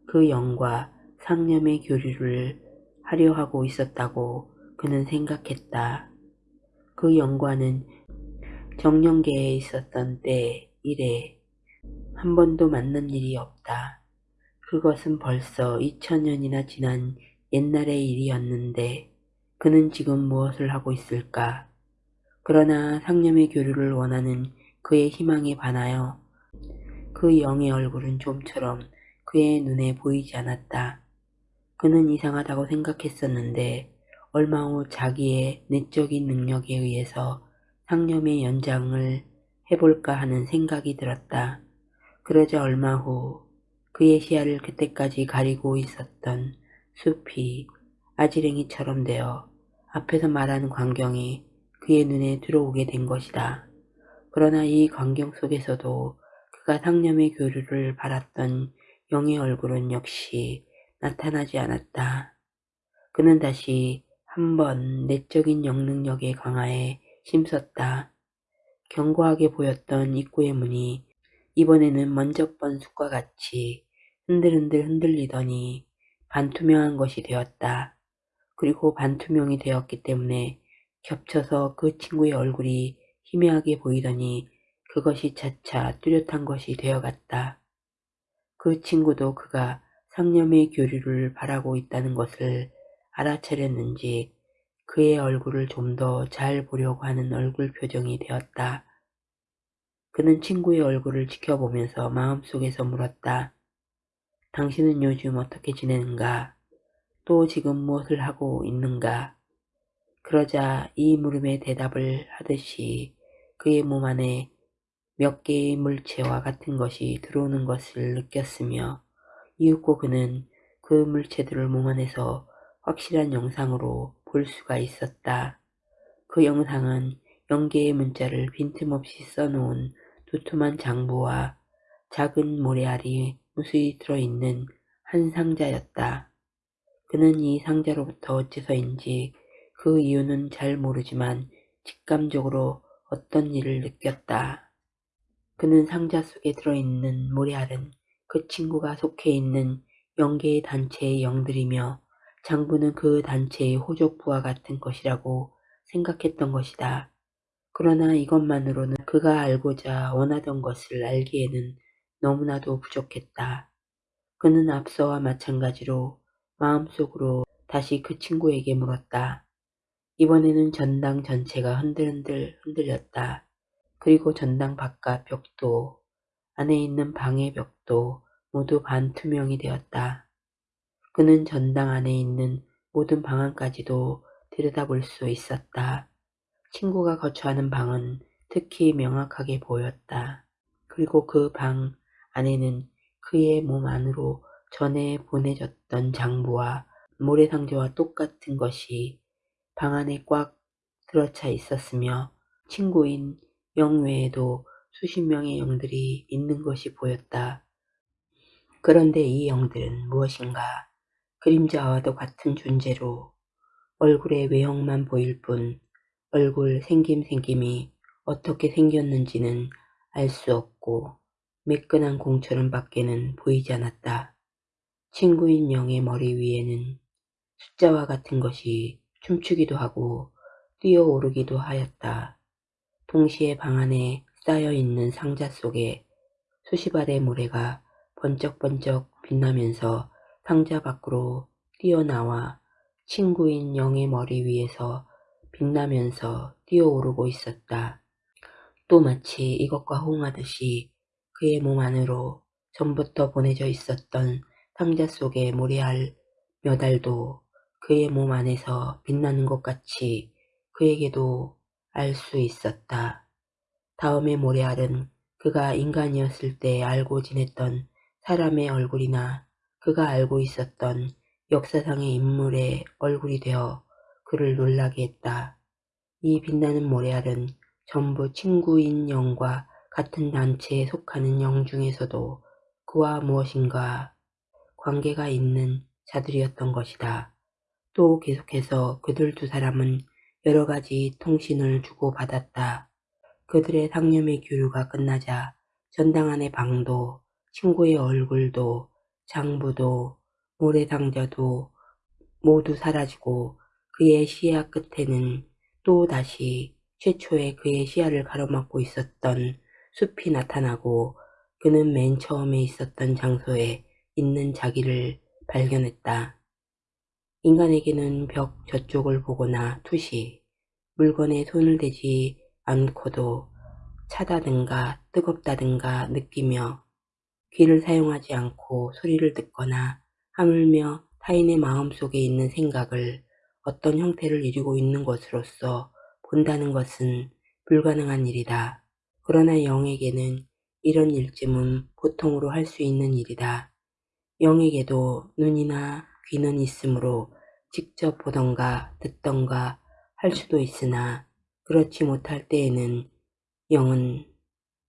그 영과 상념의 교류를 하려 하고 있었다고 그는 생각했다. 그 영과는 정령계에 있었던 때 이래 한 번도 만난 일이 없다. 그것은 벌써 2000년이나 지난 옛날의 일이었는데 그는 지금 무엇을 하고 있을까? 그러나 상념의 교류를 원하는 그의 희망에 반하여 그 영의 얼굴은 좀처럼 그의 눈에 보이지 않았다. 그는 이상하다고 생각했었는데 얼마 후 자기의 내적인 능력에 의해서 상념의 연장을 해볼까 하는 생각이 들었다. 그러자 얼마 후 그의 시야를 그때까지 가리고 있었던 숲이 아지랭이처럼 되어 앞에서 말하는 광경이 그의 눈에 들어오게 된 것이다. 그러나 이 광경 속에서도 그가 상념의 교류를 바랐던 영의 얼굴은 역시 나타나지 않았다. 그는 다시 한 번 내적인 영능력의 강화에 힘썼다. 견고하게 보였던 입구의 문이 이번에는 먼저 번 숲과 같이 흔들흔들 흔들리더니 반투명한 것이 되었다. 그리고 반투명이 되었기 때문에 겹쳐서 그 친구의 얼굴이 희미하게 보이더니 그것이 차차 뚜렷한 것이 되어갔다. 그 친구도 그가 상념의 교류를 바라고 있다는 것을 알아차렸는지 그의 얼굴을 좀 더 잘 보려고 하는 얼굴 표정이 되었다. 그는 친구의 얼굴을 지켜보면서 마음속에서 물었다. 당신은 요즘 어떻게 지내는가? 또 지금 무엇을 하고 있는가? 그러자 이 물음에 대답을 하듯이 그의 몸 안에 몇 개의 물체와 같은 것이 들어오는 것을 느꼈으며 이윽고 그는 그 물체들을 몸 안에서 확실한 영상으로 볼 수가 있었다. 그 영상은 영계의 문자를 빈틈없이 써놓은 두툼한 장부와 작은 모래알이 무수히 들어있는 한 상자였다. 그는 이 상자로부터 어째서인지 그 이유는 잘 모르지만 직감적으로 어떤 일을 느꼈다. 그는 상자 속에 들어있는 모래알은 그 친구가 속해 있는 영계의 단체의 영들이며 장부는 그 단체의 호족부와 같은 것이라고 생각했던 것이다. 그러나 이것만으로는 그가 알고자 원하던 것을 알기에는 너무나도 부족했다. 그는 앞서와 마찬가지로 마음속으로 다시 그 친구에게 물었다. 이번에는 전당 전체가 흔들흔들 흔들렸다. 그리고 전당 바깥 벽도 안에 있는 방의 벽도 모두 반투명이 되었다. 그는 전당 안에 있는 모든 방 안까지도 들여다볼 수 있었다. 친구가 거처하는 방은 특히 명확하게 보였다. 그리고 그 방 안에는 그의 몸 안으로 전에 보내졌던 장부와 모래상자와 똑같은 것이 방 안에 꽉 들어차 있었으며 친구인 영 외에도 수십 명의 영들이 있는 것이 보였다. 그런데 이 영들은 무엇인가 그림자와도 같은 존재로 얼굴의 외형만 보일 뿐 얼굴 생김생김이 어떻게 생겼는지는 알 수 없고 매끈한 공처럼 밖에는 보이지 않았다. 친구인 영의 머리 위에는 숫자와 같은 것이 춤추기도 하고 뛰어오르기도 하였다. 동시에 방 안에 쌓여있는 상자 속에 수십 알의 모래가 번쩍번쩍 빛나면서 상자 밖으로 뛰어나와 친구인 영의 머리 위에서 빛나면서 뛰어오르고 있었다. 또 마치 이것과 호응하듯이 그의 몸 안으로 전부터 보내져 있었던 상자 속의 모래알 몇 알도 그의 몸 안에서 빛나는 것 같이 그에게도 알 수 있었다. 다음에 모래알은 그가 인간이었을 때 알고 지냈던 사람의 얼굴이나 그가 알고 있었던 역사상의 인물의 얼굴이 되어 그를 놀라게 했다. 이 빛나는 모래알은 전부 친구인 영과 같은 단체에 속하는 영 중에서도 그와 무엇인가 관계가 있는 자들이었던 것이다. 또 계속해서 그들 두 사람은 여러 가지 통신을 주고받았다. 그들의 상념의 교류가 끝나자 전당 안의 방도 친구의 얼굴도 장부도 모래상자도 모두 사라지고 그의 시야 끝에는 또다시 최초의 그의 시야를 가로막고 있었던 숲이 나타나고 그는 맨 처음에 있었던 장소에 있는 자기를 발견했다. 인간에게는 벽 저쪽을 보거나 투시, 물건에 손을 대지 않고도 차다든가 뜨겁다든가 느끼며 귀를 사용하지 않고 소리를 듣거나 하물며 타인의 마음속에 있는 생각을 어떤 형태를 이루고 있는 것으로서 본다는 것은 불가능한 일이다. 그러나 영에게는 이런 일쯤은 보통으로 할 수 있는 일이다. 영에게도 눈이나 귀는 있으므로 직접 보던가 듣던가 할 수도 있으나 그렇지 못할 때에는 영은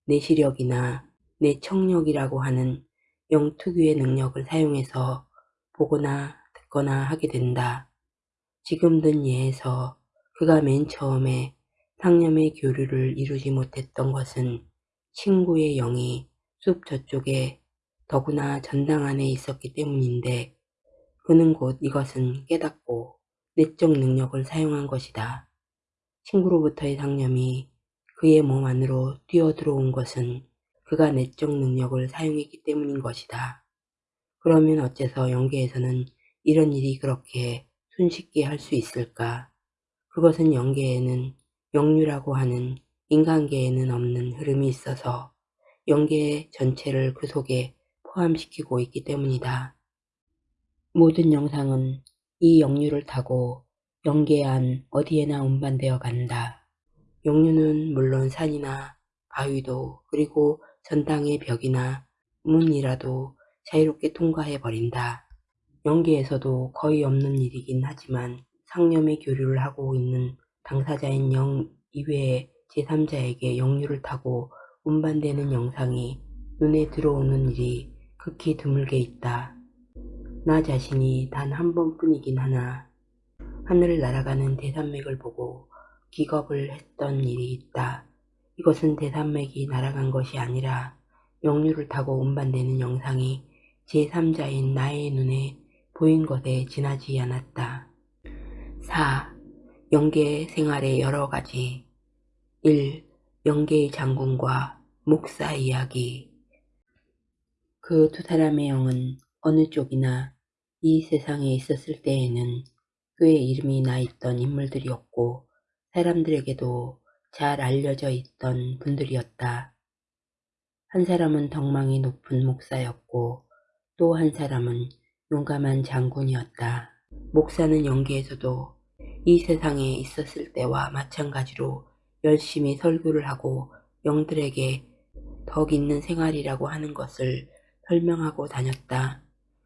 내 시력이나 내 청력이라고 하는 영 특유의 능력을 사용해서 보거나 듣거나 하게 된다. 지금 든 예에서 그가 맨 처음에 상념의 교류를 이루지 못했던 것은 친구의 영이 숲 저쪽에 더구나 전당 안에 있었기 때문인데 그는 곧 이것은 깨닫고 내적 능력을 사용한 것이다. 친구로부터의 상념이 그의 몸 안으로 뛰어들어온 것은 그가 내적 능력을 사용했기 때문인 것이다. 그러면 어째서 영계에서는 이런 일이 그렇게 손쉽게 할 수 있을까? 그것은 영계에는 영류라고 하는 인간계에는 없는 흐름이 있어서 영계 전체를 그 속에 포함시키고 있기 때문이다. 모든 영상은 이 영류를 타고 영계 안 어디에나 운반되어 간다. 영류는 물론 산이나 바위도 그리고 전당의 벽이나 문이라도 자유롭게 통과해 버린다. 영계에서도 거의 없는 일이긴 하지만 상념의 교류를 하고 있는 당사자인 영 이외의 제3자에게 영류를 타고 운반되는 영상이 눈에 들어오는 일이 극히 드물게 있다. 나 자신이 단 한 번뿐이긴 하나 하늘을 날아가는 대산맥을 보고 기겁을 했던 일이 있다. 이것은 대산맥이 날아간 것이 아니라 영류를 타고 운반되는 영상이 제3자인 나의 눈에 보인 것에 지나지 않았다. 4. 영계 생활의 여러 가지 1. 영계의 장군과 목사 이야기 그 두 사람의 영은 어느 쪽이나 이 세상에 있었을 때에는 꽤 이름이 나 있던 인물들이었고 사람들에게도 잘 알려져 있던 분들이었다. 한 사람은 덕망이 높은 목사였고 또 한 사람은 용감한 장군이었다. 목사는 영계에서도 이 세상에 있었을 때와 마찬가지로 열심히 설교를 하고 영들에게 덕 있는 생활이라고 하는 것을 설명하고 다녔다.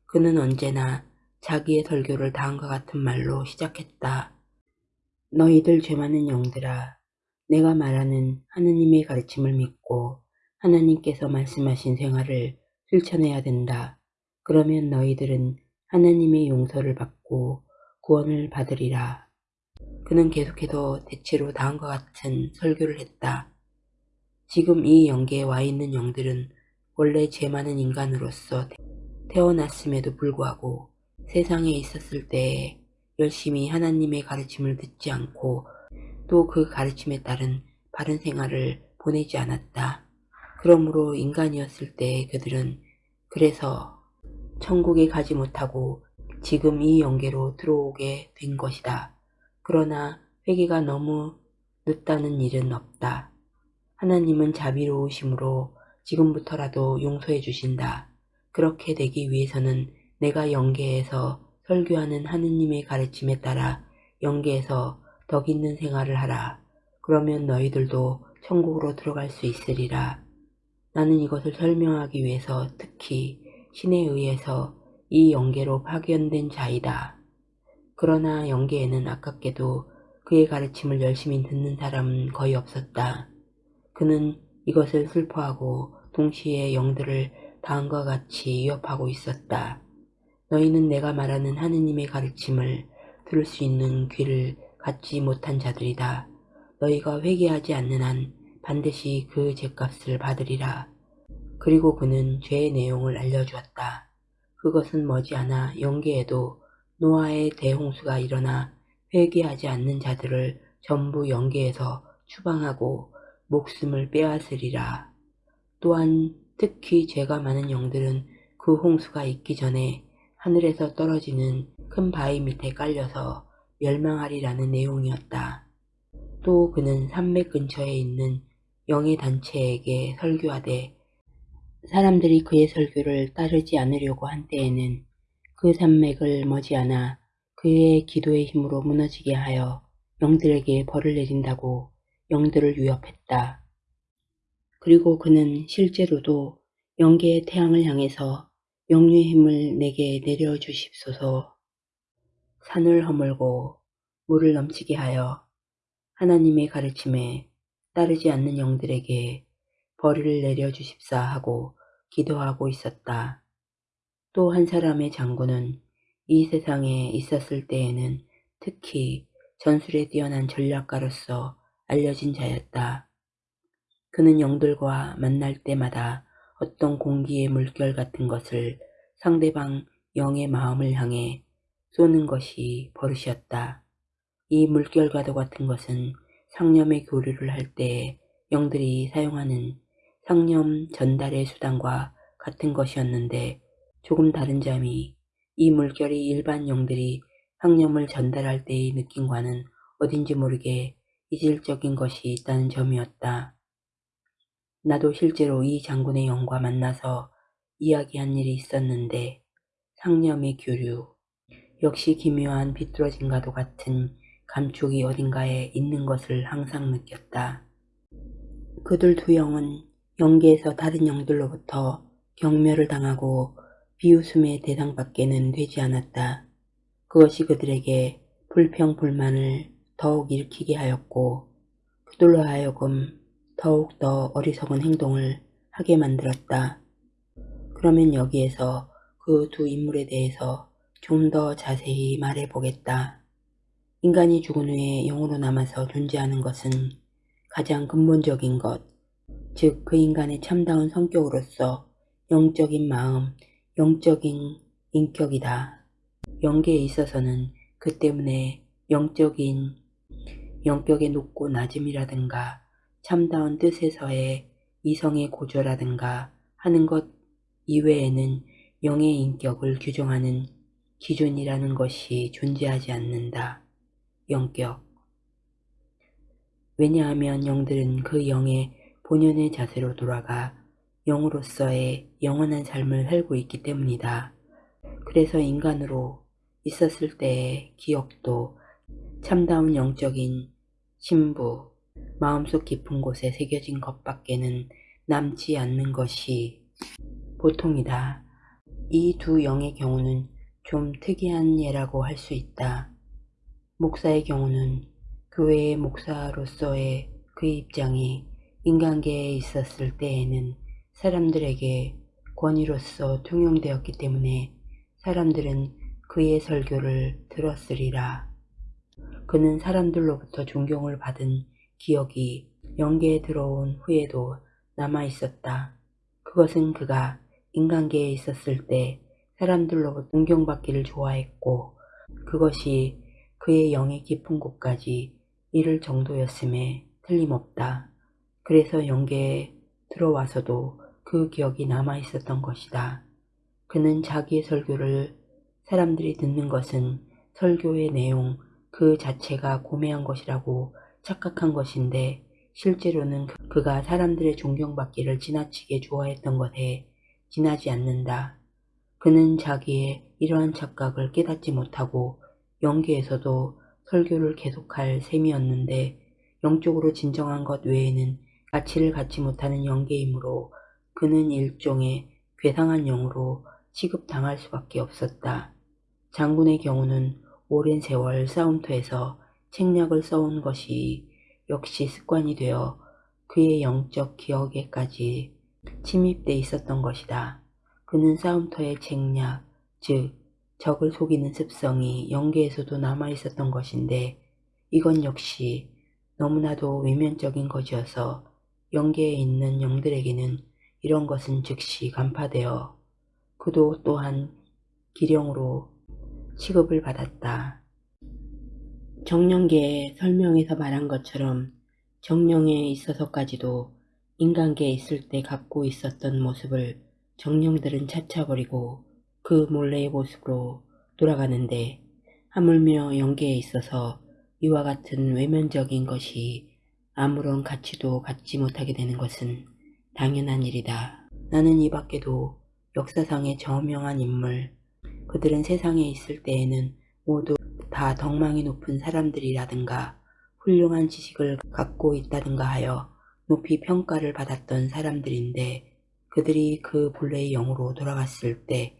그는 언제나 자기의 설교를 다음과 같은 말로 시작했다. 너희들 죄 많은 영들아, 내가 말하는 하느님의 가르침을 믿고 하나님께서 말씀하신 생활을 실천해야 된다. 그러면 너희들은 하나님의 용서를 받고 구원을 받으리라. 그는 계속해서 대체로 다음과 같은 설교를 했다. 지금 이 영계에 와 있는 영들은 원래 죄 많은 인간으로서 태어났음에도 불구하고 세상에 있었을 때에 열심히 하나님의 가르침을 듣지 않고 또 그 가르침에 따른 바른 생활을 보내지 않았다. 그러므로 인간이었을 때 그들은 그래서 천국에 가지 못하고 지금 이 영계로 들어오게 된 것이다. 그러나 회개가 너무 늦다는 일은 없다. 하나님은 자비로우심으로 지금부터라도 용서해 주신다. 그렇게 되기 위해서는 내가 영계에서 설교하는 하느님의 가르침에 따라 영계에서 덕 있는 생활을 하라. 그러면 너희들도 천국으로 들어갈 수 있으리라. 나는 이것을 설명하기 위해서 특히 신에 의해서 이 영계로 파견된 자이다. 그러나 영계에는 아깝게도 그의 가르침을 열심히 듣는 사람은 거의 없었다. 그는 이것을 슬퍼하고 동시에 영들을 다음과 같이 위협하고 있었다. 너희는 내가 말하는 하느님의 가르침을 들을 수 있는 귀를 갖지 못한 자들이다. 너희가 회개하지 않는 한 반드시 그 죄값을 받으리라. 그리고 그는 죄의 내용을 알려주었다. 그것은 머지않아 영계에도 노아의 대홍수가 일어나 회개하지 않는 자들을 전부 영계에서 추방하고 목숨을 빼앗으리라. 또한 특히 죄가 많은 영들은 그 홍수가 있기 전에 하늘에서 떨어지는 큰 바위 밑에 깔려서 멸망하리라는 내용이었다. 또 그는 산맥 근처에 있는 영의 단체에게 설교하되 사람들이 그의 설교를 따르지 않으려고 한 때에는 그 산맥을 머지않아 그의 기도의 힘으로 무너지게 하여 영들에게 벌을 내린다고 영들을 위협했다. 그리고 그는 실제로도 영계의 태양을 향해서 영류의 힘을 내게 내려주십소서 산을 허물고 물을 넘치게 하여 하나님의 가르침에 따르지 않는 영들에게 벌을 내려주십사 하고 기도하고 있었다. 또 한 사람의 장군은 이 세상에 있었을 때에는 특히 전술에 뛰어난 전략가로서 알려진 자였다. 그는 영들과 만날 때마다 어떤 공기의 물결 같은 것을 상대방 영의 마음을 향해 쏘는 것이 버릇이었다. 이 물결과도 같은 것은 상념의 교류를 할때 영들이 사용하는 상념 전달의 수단과 같은 것이었는데 조금 다른 점이 이 물결이 일반 영들이 상념을 전달할 때의 느낌과는 어딘지 모르게 이질적인 것이 있다는 점이었다. 나도 실제로 이 장군의 영과 만나서 이야기한 일이 있었는데 상념의 교류 역시 기묘한 비뚤어짐과도 같은 감촉이 어딘가에 있는 것을 항상 느꼈다. 그들 두 영은 영계에서 다른 영들로부터 경멸을 당하고 비웃음의 대상밖에는 되지 않았다. 그것이 그들에게 불평불만을 더욱 일으키게 하였고 그들로 하여금 더욱 더 어리석은 행동을 하게 만들었다. 그러면 여기에서 그 두 인물에 대해서 좀 더 자세히 말해보겠다. 인간이 죽은 후에 영으로 남아서 존재하는 것은 가장 근본적인 것, 즉 그 인간의 참다운 성격으로서 영적인 마음, 영적인 인격이다. 영계에 있어서는 그 때문에 영적인 영격의 높고 낮음이라든가 참다운 뜻에서의 이성의 고조라든가 하는 것 이외에는 영의 인격을 규정하는 기준이라는 것이 존재하지 않는다. 영격. 왜냐하면 영들은 그 영의 본연의 자세로 돌아가 영으로서의 영원한 삶을 살고 있기 때문이다. 그래서 인간으로 있었을 때의 기억도 참다운 영적인 신부, 마음속 깊은 곳에 새겨진 것밖에는 남지 않는 것이 보통이다. 이 두 영의 경우는 좀 특이한 예라고 할 수 있다. 목사의 경우는 교회의 목사로서의 그의 입장이 인간계에 있었을 때에는 사람들에게 권위로서 통용되었기 때문에 사람들은 그의 설교를 들었으리라. 그는 사람들로부터 존경을 받은 기억이 영계에 들어온 후에도 남아 있었다. 그것은 그가 인간계에 있었을 때 사람들로부터 존경받기를 좋아했고 그것이 그의 영의 깊은 곳까지 이를 정도였음에 틀림없다. 그래서 영계에 들어와서도 그 기억이 남아 있었던 것이다. 그는 자기의 설교를 사람들이 듣는 것은 설교의 내용 그 자체가 고매한 것이라고 착각한 것인데 실제로는 그- 그가 사람들의 존경받기를 지나치게 좋아했던 것에 지나지 않는다. 그는 자기의 이러한 착각을 깨닫지 못하고 영계에서도 설교를 계속할 셈이었는데 영적으로 진정한 것 외에는 가치를 갖지 못하는 영계이므로 그는 일종의 괴상한 영으로 취급당할 수밖에 없었다. 장군의 경우는 오랜 세월 싸움터에서 책략을 써온 것이 역시 습관이 되어 그의 영적 기억에까지 침입돼 있었던 것이다. 그는 싸움터의 책략, 즉 적을 속이는 습성이 영계에서도 남아 있었던 것인데 이건 역시 너무나도 외면적인 것이어서 영계에 있는 영들에게는 이런 것은 즉시 간파되어 그도 또한 기령으로 취급을 받았다. 정령계의 설명에서 말한 것처럼 정령에 있어서까지도 인간계에 있을 때 갖고 있었던 모습을 정령들은 차차 버리고 그 몰래의 모습으로 돌아가는데 하물며 영계에 있어서 이와 같은 외면적인 것이 아무런 가치도 갖지 못하게 되는 것은 당연한 일이다. 나는 이 밖에도 역사상의 저명한 인물, 그들은 세상에 있을 때에는 모두 다 덕망이 높은 사람들이라든가 훌륭한 지식을 갖고 있다든가 하여 높이 평가를 받았던 사람들인데 그들이 그 본래의 영으로 돌아갔을 때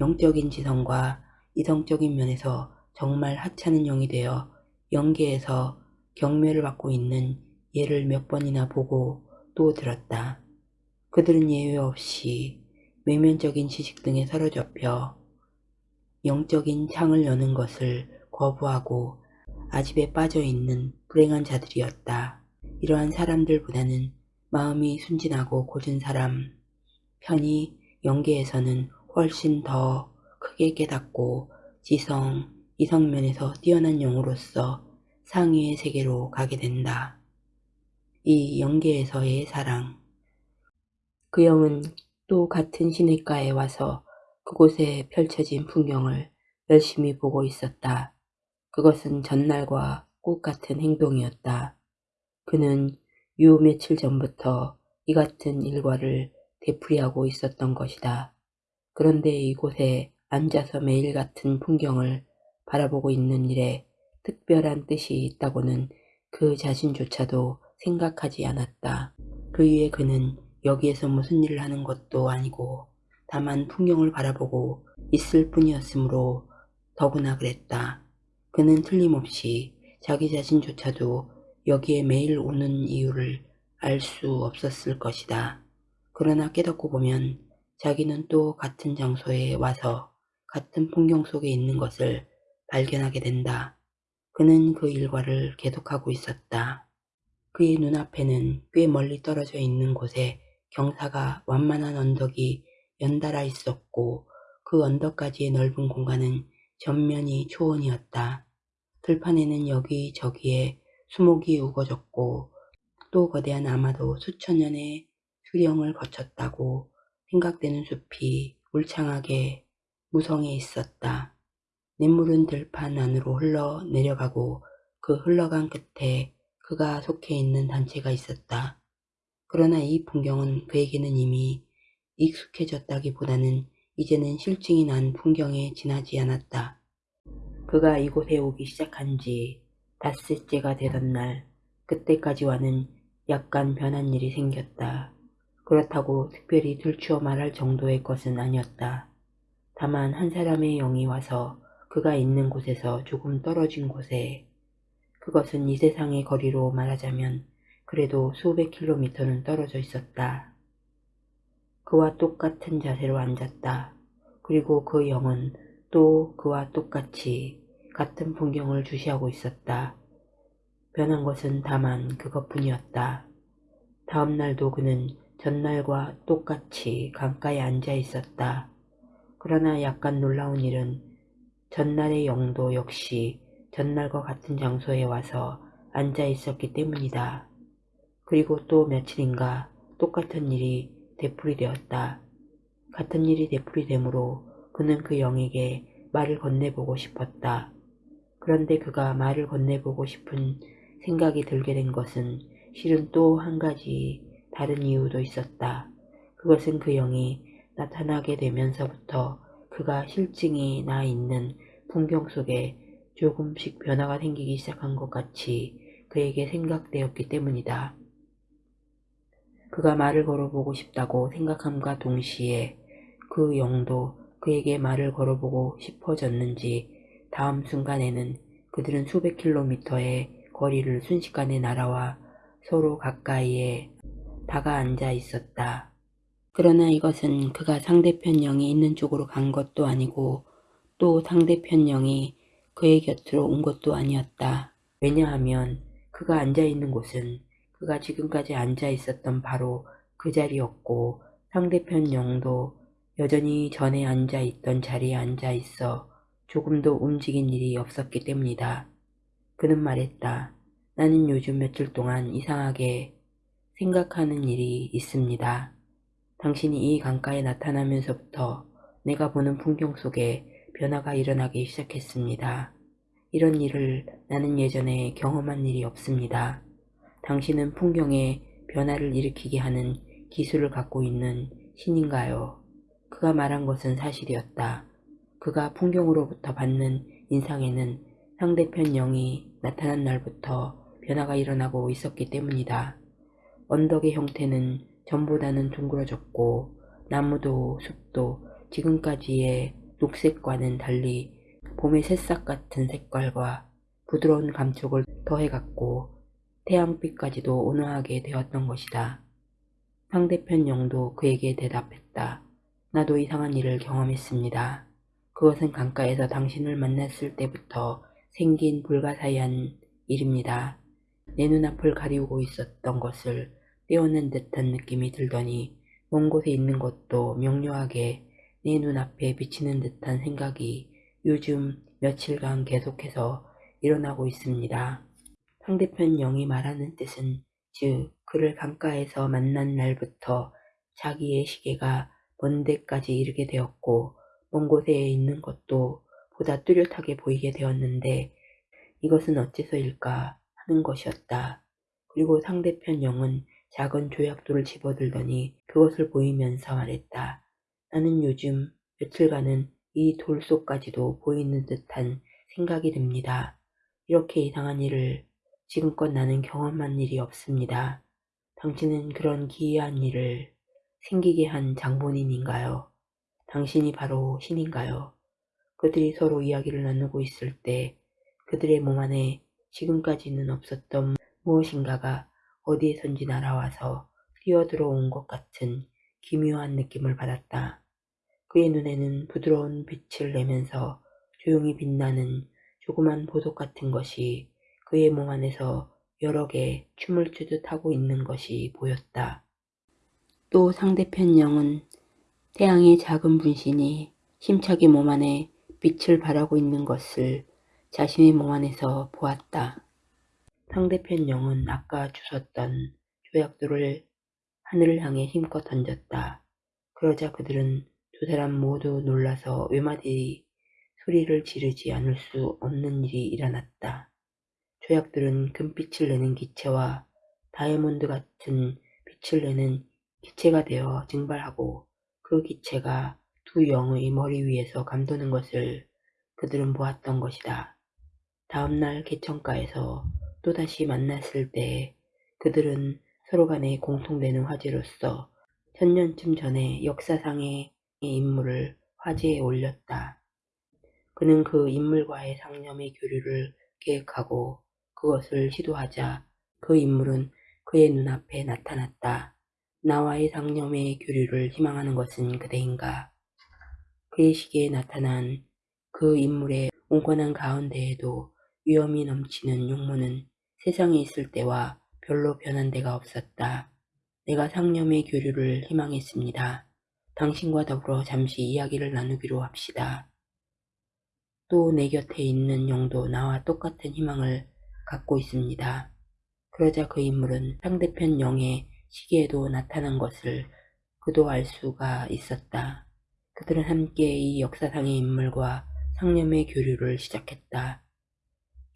영적인 지성과 이성적인 면에서 정말 하찮은 영이 되어 영계에서 경멸을 받고 있는 예를 몇 번이나 보고 또 들었다. 그들은 예외 없이 외면적인 지식 등에 사로잡혀 영적인 창을 여는 것을 거부하고 아집에 빠져 있는 불행한 자들이었다. 이러한 사람들보다는 마음이 순진하고 고든 사람 편이 영계에서는 훨씬 더 크게 깨닫고 지성, 이성면에서 뛰어난 영으로서 상위의 세계로 가게 된다. 이 영계에서의 사랑 그 영은 또 같은 시냇가에 와서 그곳에 펼쳐진 풍경을 열심히 보고 있었다. 그것은 전날과 꽃 같은 행동이었다. 그는 유 며칠 전부터 이 같은 일과를 되풀이하고 있었던 것이다. 그런데 이곳에 앉아서 매일 같은 풍경을 바라보고 있는 일에 특별한 뜻이 있다고는 그 자신조차도 생각하지 않았다. 그 위에 그는 여기에서 무슨 일을 하는 것도 아니고 다만 풍경을 바라보고 있을 뿐이었으므로 더구나 그랬다. 그는 틀림없이 자기 자신조차도 여기에 매일 오는 이유를 알 수 없었을 것이다. 그러나 깨닫고 보면 자기는 또 같은 장소에 와서 같은 풍경 속에 있는 것을 발견하게 된다. 그는 그 일과를 계속하고 있었다. 그의 눈앞에는 꽤 멀리 떨어져 있는 곳에 경사가 완만한 언덕이 연달아 있었고 그 언덕까지의 넓은 공간은 전면이 초원이었다. 들판에는 여기저기에 수목이 우거졌고 또 거대한 아마도 수천 년의 수령을 거쳤다고 생각되는 숲이 울창하게 무성해 있었다. 냇물은 들판 안으로 흘러 내려가고 그 흘러간 끝에 그가 속해 있는 단체가 있었다. 그러나 이 풍경은 그에게는 이미 익숙해졌다기보다는 이제는 실증이 난 풍경에 지나지 않았다. 그가 이곳에 오기 시작한 지 닷새째가 되던 날 그때까지와는 약간 변한 일이 생겼다. 그렇다고 특별히 들추어 말할 정도의 것은 아니었다. 다만 한 사람의 영이 와서 그가 있는 곳에서 조금 떨어진 곳에 그것은 이 세상의 거리로 말하자면 그래도 수백 킬로미터는 떨어져 있었다. 그와 똑같은 자세로 앉았다. 그리고 그 영은 또 그와 똑같이 같은 풍경을 주시하고 있었다. 변한 것은 다만 그것뿐이었다. 다음 날도 그는 전날과 똑같이 강가에 앉아 있었다. 그러나 약간 놀라운 일은 전날의 영도 역시 전날과 같은 장소에 와서 앉아 있었기 때문이다. 그리고 또 며칠인가 똑같은 일이 되풀이 되었다. 같은 일이 되풀이 되므로 그는 그 영에게 말을 건네보고 싶었다. 그런데 그가 말을 건네보고 싶은 생각이 들게 된 것은 실은 또 한 가지 다른 이유도 있었다. 그것은 그 영이 나타나게 되면서부터 그가 실증이 나 있는 풍경 속에 조금씩 변화가 생기기 시작한 것 같이 그에게 생각되었기 때문이다. 그가 말을 걸어보고 싶다고 생각함과 동시에 그 영도 그에게 말을 걸어보고 싶어졌는지 다음 순간에는 그들은 수백 킬로미터의 거리를 순식간에 날아와 서로 가까이에 다가 앉아 있었다. 그러나 이것은 그가 상대편 영이 있는 쪽으로 간 것도 아니고 또 상대편 영이 그의 곁으로 온 것도 아니었다. 왜냐하면 그가 앉아 있는 곳은 그가 지금까지 앉아 있었던 바로 그 자리였고 상대편 영도 여전히 전에 앉아 있던 자리에 앉아 있어 조금도 움직인 일이 없었기 때문이다. 그는 말했다. 나는 요즘 며칠 동안 이상하게 생각하는 일이 있습니다. 당신이 이 강가에 나타나면서부터 내가 보는 풍경 속에 변화가 일어나기 시작했습니다. 이런 일을 나는 예전에 경험한 일이 없습니다. 당신은 풍경에 변화를 일으키게 하는 기술을 갖고 있는 신인가요? 그가 말한 것은 사실이었다. 그가 풍경으로부터 받는 인상에는 상대편 영이 나타난 날부터 변화가 일어나고 있었기 때문이다. 언덕의 형태는 전보다는 둥그러졌고 나무도 숲도 지금까지의 녹색과는 달리 봄의 새싹 같은 색깔과 부드러운 감촉을 더해갔고 태양빛까지도 온화하게 되었던 것이다. 상대편 영도 그에게 대답했다. 나도 이상한 일을 경험했습니다. 그것은 강가에서 당신을 만났을 때부터 생긴 불가사의한 일입니다. 내 눈앞을 가리우고 있었던 것을 떼어낸 듯한 느낌이 들더니 먼 곳에 있는 것도 명료하게 내 눈앞에 비치는 듯한 생각이 요즘 며칠간 계속해서 일어나고 있습니다. 상대편 영이 말하는 뜻은 즉 그를 강가에서 만난 날부터 자기의 시계가 먼 데까지 이르게 되었고 먼 곳에 있는 것도 보다 뚜렷하게 보이게 되었는데 이것은 어째서일까 하는 것이었다. 그리고 상대편 영은 작은 조약돌을 집어들더니 그것을 보이면서 말했다. 나는 요즘 며칠간은 이 돌 속까지도 보이는 듯한 생각이 듭니다. 이렇게 이상한 일을 지금껏 나는 경험한 일이 없습니다. 당신은 그런 기이한 일을 생기게 한 장본인인가요? 당신이 바로 신인가요? 그들이 서로 이야기를 나누고 있을 때 그들의 몸 안에 지금까지는 없었던 무엇인가가 어디에선지 날아와서 뛰어들어온 것 같은 기묘한 느낌을 받았다. 그의 눈에는 부드러운 빛을 내면서 조용히 빛나는 조그만 보석 같은 것이 그의 몸 안에서 여러 개 춤을 추듯 하고 있는 것이 보였다. 또 상대편 영은 태양의 작은 분신이 힘차게 몸 안에 빛을 발하고 있는 것을 자신의 몸 안에서 보았다. 상대편 영은 아까 주웠던 조약돌을 하늘을 향해 힘껏 던졌다. 그러자 그들은 두 사람 모두 놀라서 외마디 소리를 지르지 않을 수 없는 일이 일어났다. 조약들은 금빛을 내는 기체와 다이아몬드 같은 빛을 내는 기체가 되어 증발하고 그 기체가 두 영의 머리 위에서 감도는 것을 그들은 보았던 것이다. 다음날 개천가에서 또다시 만났을 때 그들은 서로 간에 공통되는 화제로서 천년쯤 전에 역사상의 인물을 화제에 올렸다. 그는 그 인물과의 상념의 교류를 계획하고 그것을 시도하자 그 인물은 그의 눈앞에 나타났다. 나와의 상념의 교류를 희망하는 것은 그대인가? 그의 시기에 나타난 그 인물의 온건한 가운데에도 위험이 넘치는 용모는 세상에 있을 때와 별로 변한 데가 없었다. 내가 상념의 교류를 희망했습니다. 당신과 더불어 잠시 이야기를 나누기로 합시다. 또 내 곁에 있는 영도 나와 똑같은 희망을 갖고 있습니다. 그러자 그 인물은 상대편 영의 시계에도 나타난 것을 그도 알 수가 있었다. 그들은 함께 이 역사상의 인물과 상념의 교류를 시작했다.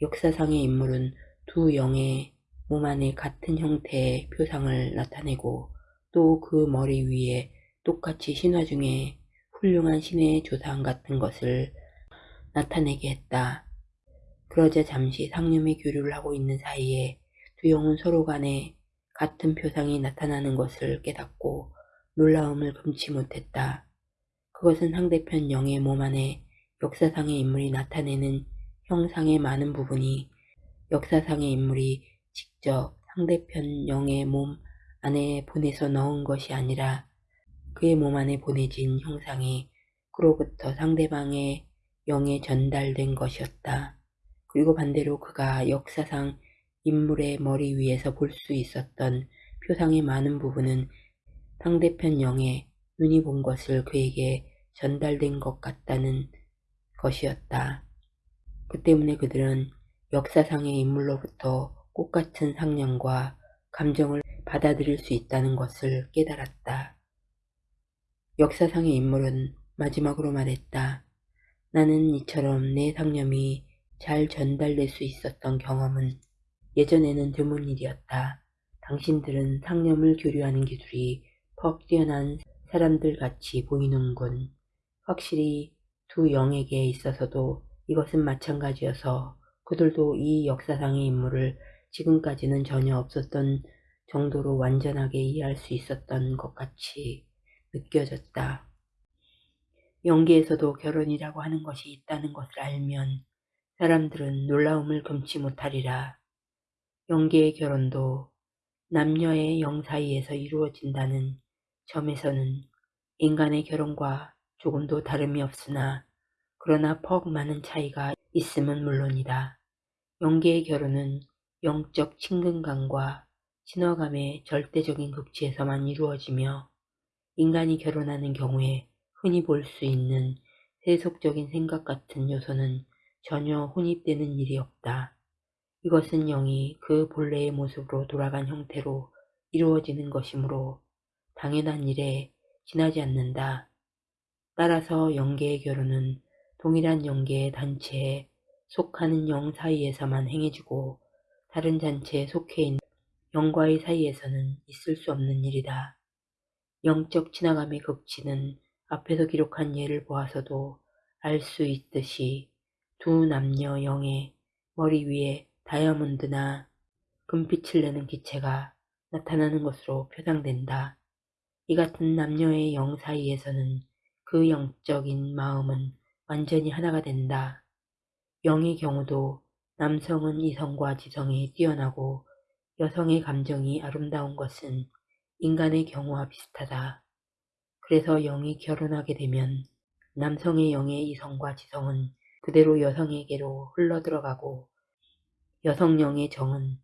역사상의 인물은 두 영의 몸 안에 같은 형태의 표상을 나타내고 또 그 머리 위에 똑같이 신화 중에 훌륭한 신의 조상 같은 것을 나타내게 했다. 그러자 잠시 상념의 교류를 하고 있는 사이에 두 영은 서로 간에 같은 표상이 나타나는 것을 깨닫고 놀라움을 금치 못했다. 그것은 상대편 영의 몸 안에 역사상의 인물이 나타내는 형상의 많은 부분이 역사상의 인물이 직접 상대편 영의 몸 안에 보내서 넣은 것이 아니라 그의 몸 안에 보내진 형상이 그로부터 상대방의 영에 전달된 것이었다. 그리고 반대로 그가 역사상 인물의 머리 위에서 볼 수 있었던 표상의 많은 부분은 상대편 영의 눈이 본 것을 그에게 전달된 것 같다는 것이었다. 그 때문에 그들은 역사상의 인물로부터 꽃같은 상념과 감정을 받아들일 수 있다는 것을 깨달았다. 역사상의 인물은 마지막으로 말했다. 나는 이처럼 내 상념이 잘 전달될 수 있었던 경험은 예전에는 드문 일이었다. 당신들은 상념을 교류하는 기술이 퍽 뛰어난 사람들 같이 보이는군. 확실히 두 영에게 있어서도 이것은 마찬가지여서 그들도 이 역사상의 인물을 지금까지는 전혀 없었던 정도로 완전하게 이해할 수 있었던 것 같이 느껴졌다. 연기에서도 결혼이라고 하는 것이 있다는 것을 알면 사람들은 놀라움을 금치 못하리라. 연기의 결혼도 남녀의 영 사이에서 이루어진다는 점에서는 인간의 결혼과 조금도 다름이 없으나 그러나 퍽 많은 차이가 있음은 물론이다. 연계의 결혼은 영적 친근감과 친화감의 절대적인 극치에서만 이루어지며 인간이 결혼하는 경우에 흔히 볼 수 있는 세속적인 생각 같은 요소는 전혀 혼입되는 일이 없다. 이것은 영이 그 본래의 모습으로 돌아간 형태로 이루어지는 것이므로 당연한 일에 지나지 않는다. 따라서 영계의 결혼은 동일한 영계의 단체에 속하는 영 사이에서만 행해지고 다른 단체에 속해 있는 영과의 사이에서는 있을 수 없는 일이다. 영적 지나감의 극치는 앞에서 기록한 예를 보아서도 알 수 있듯이 두 남녀 영의 머리 위에 다이아몬드나 금빛을 내는 기체가 나타나는 것으로 표상된다. 이 같은 남녀의 영 사이에서는 그 영적인 마음은 완전히 하나가 된다. 영의 경우도 남성은 이성과 지성이 뛰어나고 여성의 감정이 아름다운 것은 인간의 경우와 비슷하다. 그래서 영이 결혼하게 되면 남성의 영의 이성과 지성은 그대로 여성에게로 흘러들어가고 여성 영의 정은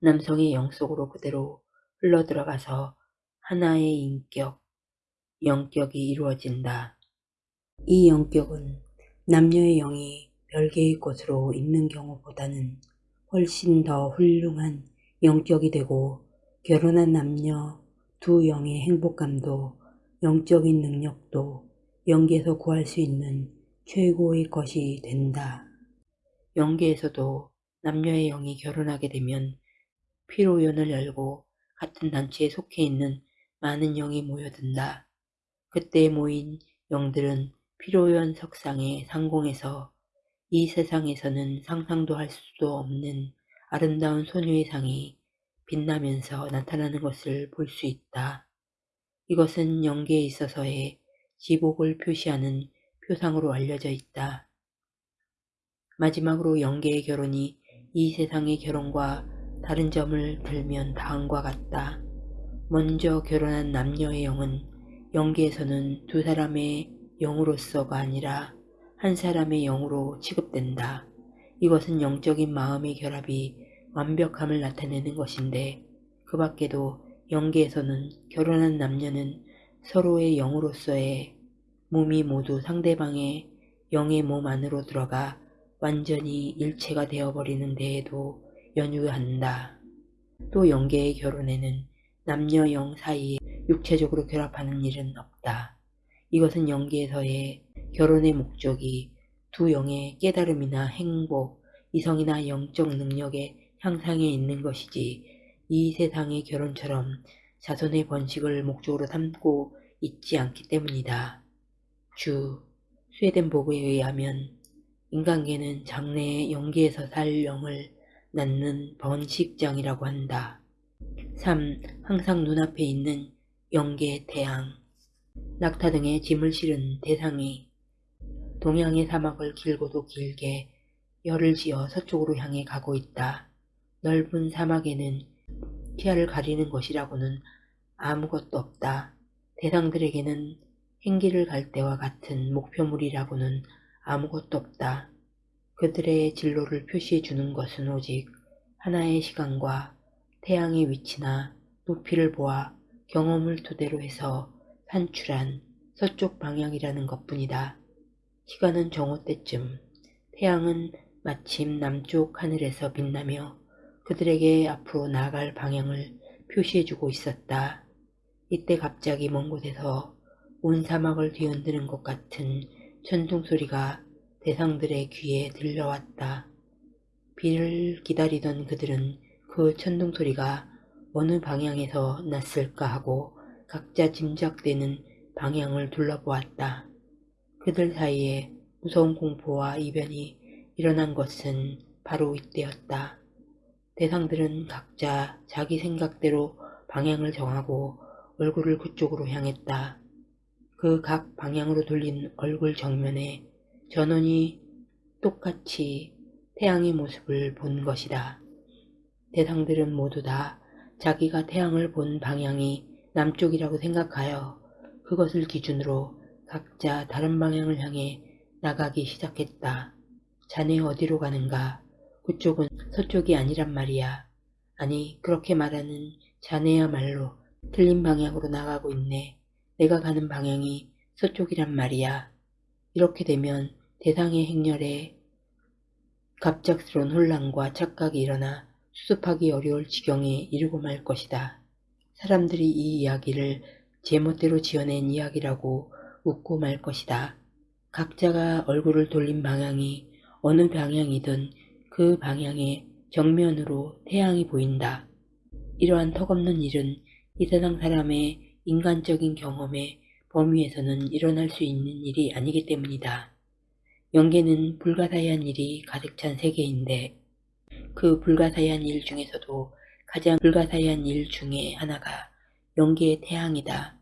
남성의 영 속으로 그대로 흘러들어가서 하나의 인격, 영격이 이루어진다. 이 영격은 남녀의 영이 별개의 곳으로 있는 경우보다는 훨씬 더 훌륭한 영격이 되고 결혼한 남녀 두 영의 행복감도 영적인 능력도 영계에서 구할 수 있는 최고의 것이 된다. 영계에서도 남녀의 영이 결혼하게 되면 피로연을 열고 같은 단체에 속해 있는 많은 영이 모여든다. 그때 모인 영들은 피로연 석상의 상공에서 이 세상에서는 상상도 할 수도 없는 아름다운 소녀의 상이 빛나면서 나타나는 것을 볼 수 있다. 이것은 영계에 있어서의 지복을 표시하는 표상으로 알려져 있다. 마지막으로 영계의 결혼이 이 세상의 결혼과 다른 점을 들면 다음과 같다. 먼저 결혼한 남녀의 영은 영계에서는 두 사람의 영으로서가 아니라 한 사람의 영으로 취급된다. 이것은 영적인 마음의 결합이 완벽함을 나타내는 것인데 그 밖에도 영계에서는 결혼한 남녀는 서로의 영으로서의 몸이 모두 상대방의 영의 몸 안으로 들어가 완전히 일체가 되어버리는 데에도 연유한다. 또 영계의 결혼에는 남녀 영 사이에 육체적으로 결합하는 일은 없다. 이것은 영계에서의 결혼의 목적이 두 영의 깨달음이나 행복, 이성이나 영적 능력의 향상에 있는 것이지 이 세상의 결혼처럼 자손의 번식을 목적으로 삼고 있지 않기 때문이다. 주 스웨덴 보고에 의하면 인간계는 장래의 영계에서 살 영을 낳는 번식장이라고 한다. 3. 항상 눈앞에 있는 영계 태양 낙타 등의 짐을 실은 대상이 동양의 사막을 길고도 길게 열을 지어 서쪽으로 향해 가고 있다. 넓은 사막에는 시야를 가리는 것이라고는 아무것도 없다. 대상들에게는 행길을 갈 때와 같은 목표물이라고는 아무것도 없다. 그들의 진로를 표시해 주는 것은 오직 하나의 시간과 태양의 위치나 높이를 보아 경험을 토대로 해서 산출한 서쪽 방향이라는 것뿐이다. 시간은 정오 때쯤 태양은 마침 남쪽 하늘에서 빛나며 그들에게 앞으로 나아갈 방향을 표시해주고 있었다. 이때 갑자기 먼 곳에서 온 사막을 뒤흔드는 것 같은 천둥 소리가 대상들의 귀에 들려왔다. 비를 기다리던 그들은 그 천둥 소리가 어느 방향에서 났을까 하고 각자 짐작되는 방향을 둘러보았다. 그들 사이에 무서운 공포와 이변이 일어난 것은 바로 이때였다. 대상들은 각자 자기 생각대로 방향을 정하고 얼굴을 그쪽으로 향했다. 그 각 방향으로 돌린 얼굴 정면에 전원이 똑같이 태양의 모습을 본 것이다. 대상들은 모두 다 자기가 태양을 본 방향이 남쪽이라고 생각하여 그것을 기준으로 각자 다른 방향을 향해 나가기 시작했다. 자네 어디로 가는가? 그쪽은 서쪽이 아니란 말이야. 아니 그렇게 말하는 자네야말로 틀린 방향으로 나가고 있네. 내가 가는 방향이 서쪽이란 말이야. 이렇게 되면 대상의 행렬에 갑작스러운 혼란과 착각이 일어나 수습하기 어려울 지경에 이르고 말 것이다. 사람들이 이 이야기를 제멋대로 지어낸 이야기라고 웃고 말 것이다. 각자가 얼굴을 돌린 방향이 어느 방향이든 그 방향의 정면으로 태양이 보인다. 이러한 턱없는 일은 이 세상 사람의 인간적인 경험의 범위에서는 일어날 수 있는 일이 아니기 때문이다. 영계는 불가사의한 일이 가득 찬 세계인데 그 불가사의한 일 중에서도 가장 불가사의한 일 중에 하나가 영계의 태양이다.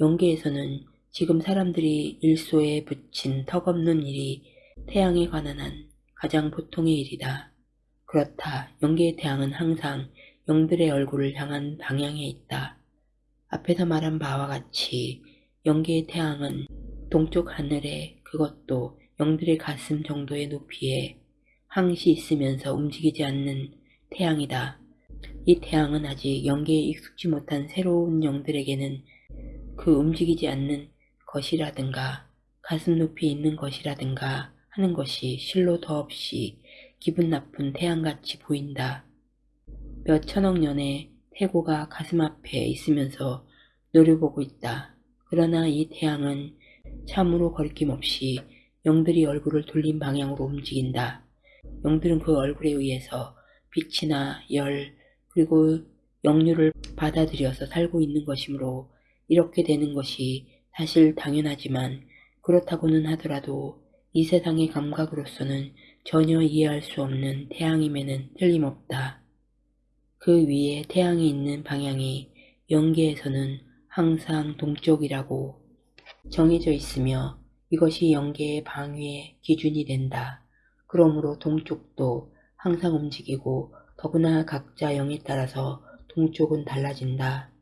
영계에서는 지금 사람들이 일소에 붙인 턱없는 일이 태양에 관한 한 가장 보통의 일이다. 그렇다. 영계의 태양은 항상 영들의 얼굴을 향한 방향에 있다. 앞에서 말한 바와 같이 영계의 태양은 동쪽 하늘에 그것도 영들의 가슴 정도의 높이에 항시 있으면서 움직이지 않는 태양이다. 이 태양은 아직 영계에 익숙지 못한 새로운 영들에게는 그 움직이지 않는 것이라든가 가슴 높이 있는 것이라든가 하는 것이 실로 더없이 기분 나쁜 태양같이 보인다. 몇 천억 년의 태고가 가슴 앞에 있으면서 노려보고 있다. 그러나 이 태양은 참으로 거리낌 없이 영들이 얼굴을 돌린 방향으로 움직인다. 영들은 그 얼굴에 의해서 빛이나 열 그리고 영류를 받아들여서 살고 있는 것이므로 이렇게 되는 것이 사실 당연하지만 그렇다고는 하더라도 이 세상의 감각으로서는 전혀 이해할 수 없는 태양임에는 틀림없다. 그 위에 태양이 있는 방향이 영계에서는 항상 동쪽이라고 정해져 있으며 이것이 영계의 방위의 기준이 된다. 그러므로 동쪽도 항상 움직이고 더구나 각자 영에 따라서 동쪽은 달라진다.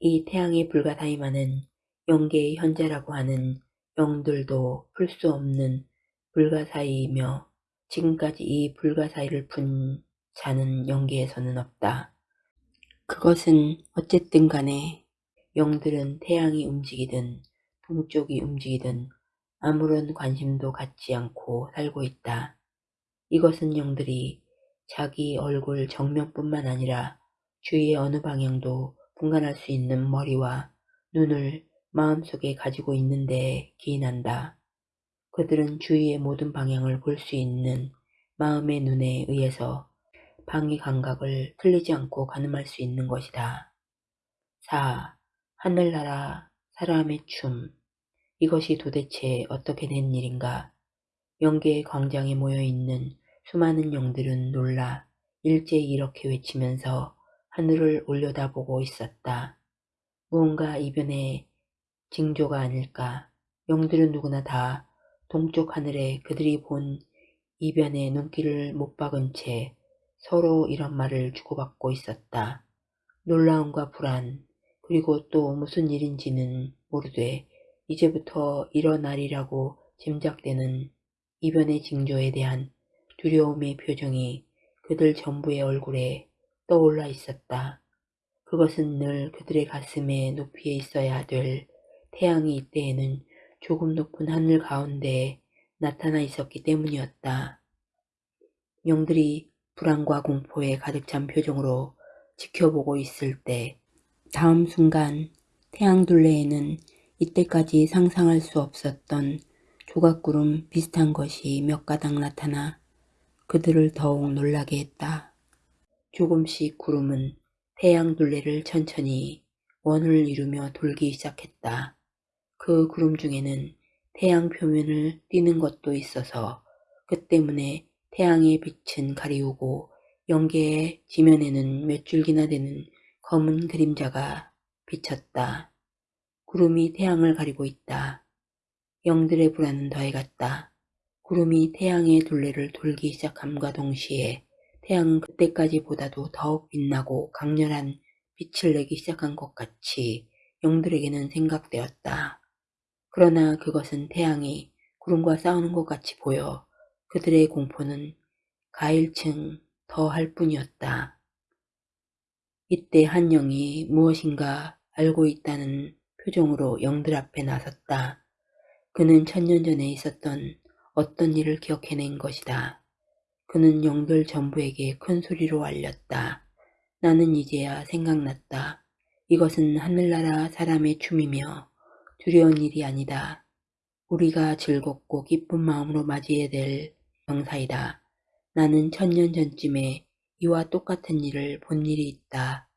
이 태양의 불가사의만은 영계의 현재라고 하는 영들도 풀 수 없는 불가사의이며 지금까지 이 불가사의를 푼 자는 영계에서는 없다. 그것은 어쨌든 간에 영들은 태양이 움직이든 동쪽이 움직이든 아무런 관심도 갖지 않고 살고 있다. 이것은 영들이 자기 얼굴 정면뿐만 아니라 주위의 어느 방향도 분간할 수 있는 머리와 눈을 마음속에 가지고 있는데 기인한다. 그들은 주위의 모든 방향을 볼 수 있는 마음의 눈에 의해서 방위 감각을 틀리지 않고 가늠할 수 있는 것이다. 4. 하늘나라 사람의 춤 이것이 도대체 어떻게 된 일인가? 영계의 광장에 모여있는 수많은 영들은 놀라 일제히 이렇게 외치면서 하늘을 올려다보고 있었다. 무언가 이변의 징조가 아닐까. 영들은 누구나 다 동쪽 하늘에 그들이 본 이변의 눈길을 못 박은 채 서로 이런 말을 주고받고 있었다. 놀라움과 불안, 그리고 또 무슨 일인지는 모르되 이제부터 일어나리라고 짐작되는 이변의 징조에 대한 두려움의 표정이 그들 전부의 얼굴에 떠올라 있었다. 그것은 늘 그들의 가슴에 높이에 있어야 될 태양이 이때에는 조금 높은 하늘 가운데에 나타나 있었기 때문이었다. 영들이 불안과 공포에 가득 찬 표정으로 지켜보고 있을 때 다음 순간 태양둘레에는 이때까지 상상할 수 없었던 조각구름 비슷한 것이 몇 가닥 나타나 그들을 더욱 놀라게 했다. 조금씩 구름은 태양둘레를 천천히 원을 이루며 돌기 시작했다. 그 구름 중에는 태양 표면을 띄는 것도 있어서 그 때문에 태양의 빛은 가리우고 영계의 지면에는 몇 줄기나 되는 검은 그림자가 비쳤다. 구름이 태양을 가리고 있다. 영들의 불안은 더해갔다. 구름이 태양의 둘레를 돌기 시작함과 동시에 태양은 그때까지 보다도 더욱 빛나고 강렬한 빛을 내기 시작한 것 같이 영들에게는 생각되었다. 그러나 그것은 태양이 구름과 싸우는 것 같이 보여 그들의 공포는 가일층 더할 뿐이었다. 이때 한 영이 무엇인가 알고 있다는 표정으로 영들 앞에 나섰다. 그는 천년 전에 있었던 어떤 일을 기억해낸 것이다. 그는 영들 전부에게 큰 소리로 알렸다. 나는 이제야 생각났다. 이것은 하늘나라 사람의 춤이며 두려운 일이 아니다. 우리가 즐겁고 기쁜 마음으로 맞이해야 될 경사이다. 나는 천년 전쯤에 이와 똑같은 일을 본 일이 있다.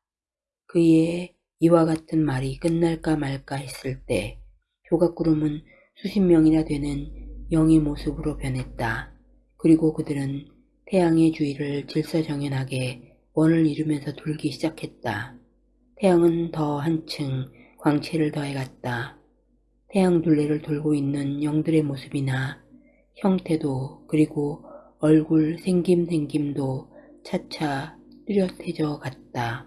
그의 이와 같은 말이 끝날까 말까 했을 때 조각구름은 수십 명이나 되는 영의 모습으로 변했다. 그리고 그들은 태양의 주위를 질서정연하게 원을 이루면서 돌기 시작했다. 태양은 더 한층 광채를 더해갔다. 태양 둘레를 돌고 있는 영들의 모습이나 형태도 그리고 얼굴 생김생김도 차차 뚜렷해져 갔다.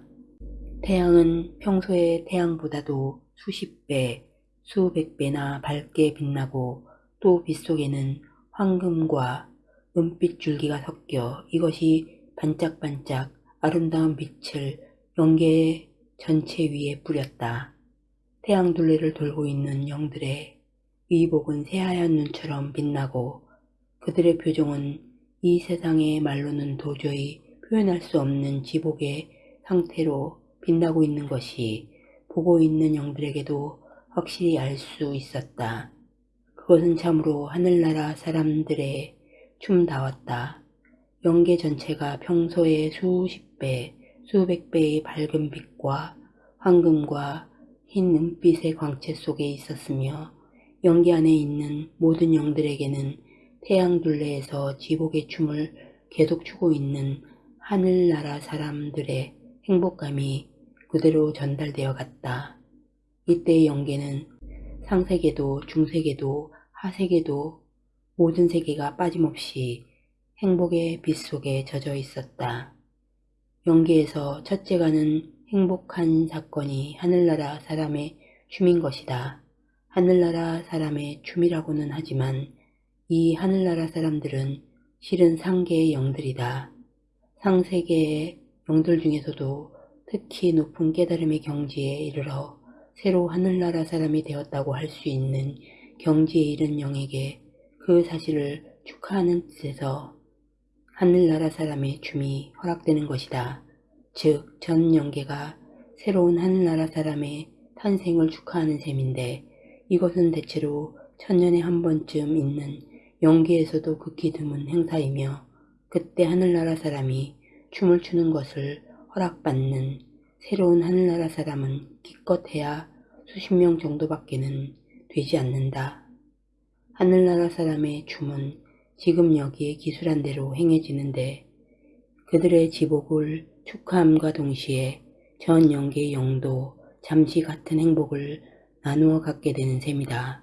태양은 평소의 태양보다도 수십 배, 수백 배나 밝게 빛나고 또 빛속에는 황금과 은빛 줄기가 섞여 이것이 반짝반짝 아름다운 빛을 영계 전체 위에 뿌렸다. 태양 둘레를 돌고 있는 영들의 의복은 새하얀 눈처럼 빛나고 그들의 표정은 이 세상의 말로는 도저히 표현할 수 없는 지복의 상태로 빛나고 있는 것이 보고 있는 영들에게도 확실히 알 수 있었다. 그것은 참으로 하늘나라 사람들의 춤다웠다. 영계 전체가 평소의 수십 배, 수백 배의 밝은 빛과 황금과 흰 은빛의 광채 속에 있었으며 영계 안에 있는 모든 영들에게는 태양 둘레에서 지복의 춤을 계속 추고 있는 하늘나라 사람들의 행복감이 그대로 전달되어 갔다. 이때의 영계는 상세계도 중세계도 하세계도 모든 세계가 빠짐없이 행복의 빛 속에 젖어 있었다. 영계에서 첫째 가는 행복한 사건이 하늘나라 사람의 춤인 것이다. 하늘나라 사람의 춤이라고는 하지만 이 하늘나라 사람들은 실은 상계의 영들이다. 상세계의 영들 중에서도 특히 높은 깨달음의 경지에 이르러 새로 하늘나라 사람이 되었다고 할 수 있는 경지에 이른 영에게 그 사실을 축하하는 뜻에서 하늘나라 사람의 춤이 허락되는 것이다. 즉, 전 영계가 새로운 하늘나라 사람의 탄생을 축하하는 셈인데 이것은 대체로 천년에 한 번쯤 있는 영계에서도 극히 드문 행사이며 그때 하늘나라 사람이 춤을 추는 것을 허락받는 새로운 하늘나라 사람은 기껏해야 수십 명 정도밖에는 되지 않는다. 하늘나라 사람의 춤은 지금 여기에 기술한 대로 행해지는데 그들의 지복을 축하함과 동시에 전 영계의 영도 잠시 같은 행복을 나누어 갖게 되는 셈이다.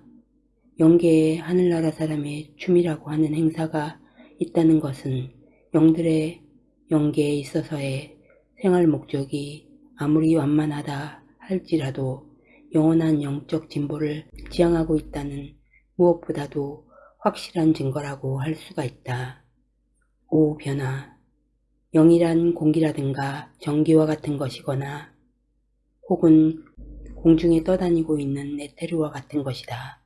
영계에 하늘나라 사람의 춤이라고 하는 행사가 있다는 것은 영들의 영계에 있어서의 생활 목적이 아무리 완만하다 할지라도 영원한 영적 진보를 지향하고 있다는 무엇보다도 확실한 증거라고 할 수가 있다. 5. 변화 영이란 공기라든가 전기와 같은 것이거나 혹은 공중에 떠다니고 있는 에테르와 같은 것이다.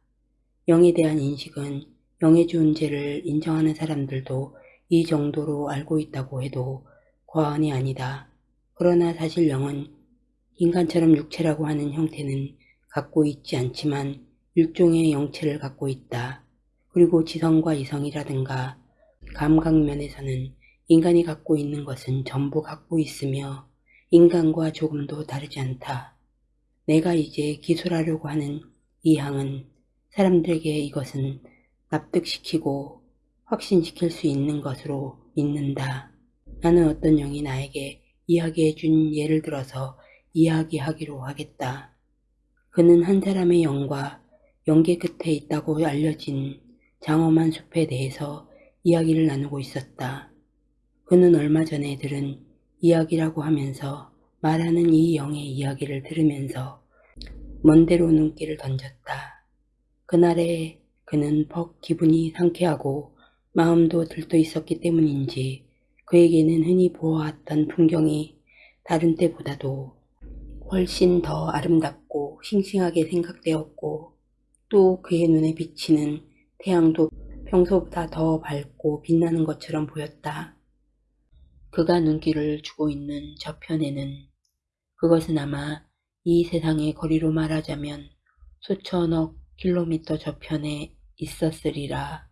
영에 대한 인식은 영의 존재를 인정하는 사람들도 이 정도로 알고 있다고 해도 과언이 아니다. 그러나 사실 영은 인간처럼 육체라고 하는 형태는 갖고 있지 않지만 일종의 영체를 갖고 있다. 그리고 지성과 이성이라든가 감각면에서는 인간이 갖고 있는 것은 전부 갖고 있으며 인간과 조금도 다르지 않다. 내가 이제 기술하려고 하는 이 항은 사람들에게 이것은 납득시키고 확신시킬 수 있는 것으로 믿는다. 나는 어떤 영이 나에게 이야기해 준 예를 들어서 이야기하기로 하겠다. 그는 한 사람의 영과 영계 끝에 있다고 알려진 장엄한 숲에 대해서 이야기를 나누고 있었다. 그는 얼마 전에 들은 이야기라고 하면서 말하는 이 영의 이야기를 들으면서 먼데로 눈길을 던졌다. 그날에 그는 퍽 기분이 상쾌하고 마음도 들떠 있었기 때문인지 그에게는 흔히 보아왔던 풍경이 다른 때보다도 훨씬 더 아름답고 싱싱하게 생각되었고 또 그의 눈에 비치는 태양도 평소보다 더 밝고 빛나는 것처럼 보였다. 그가 눈길을 주고 있는 저편에는 그것은 아마 이 세상의 거리로 말하자면 수천억 킬로미터 저편에 있었으리라.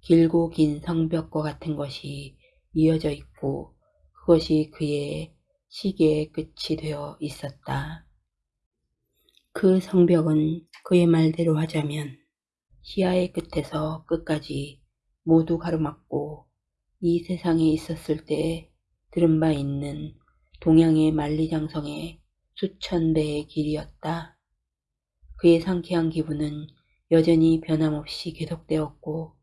길고 긴 성벽과 같은 것이 이어져 있고 그것이 그의 시계의 끝이 되어 있었다. 그 성벽은 그의 말대로 하자면 시야의 끝에서 끝까지 모두 가로막고 이 세상에 있었을 때 들은 바 있는 동양의 만리장성의 수천 배의 길이었다. 그의 상쾌한 기분은 여전히 변함없이 계속되었고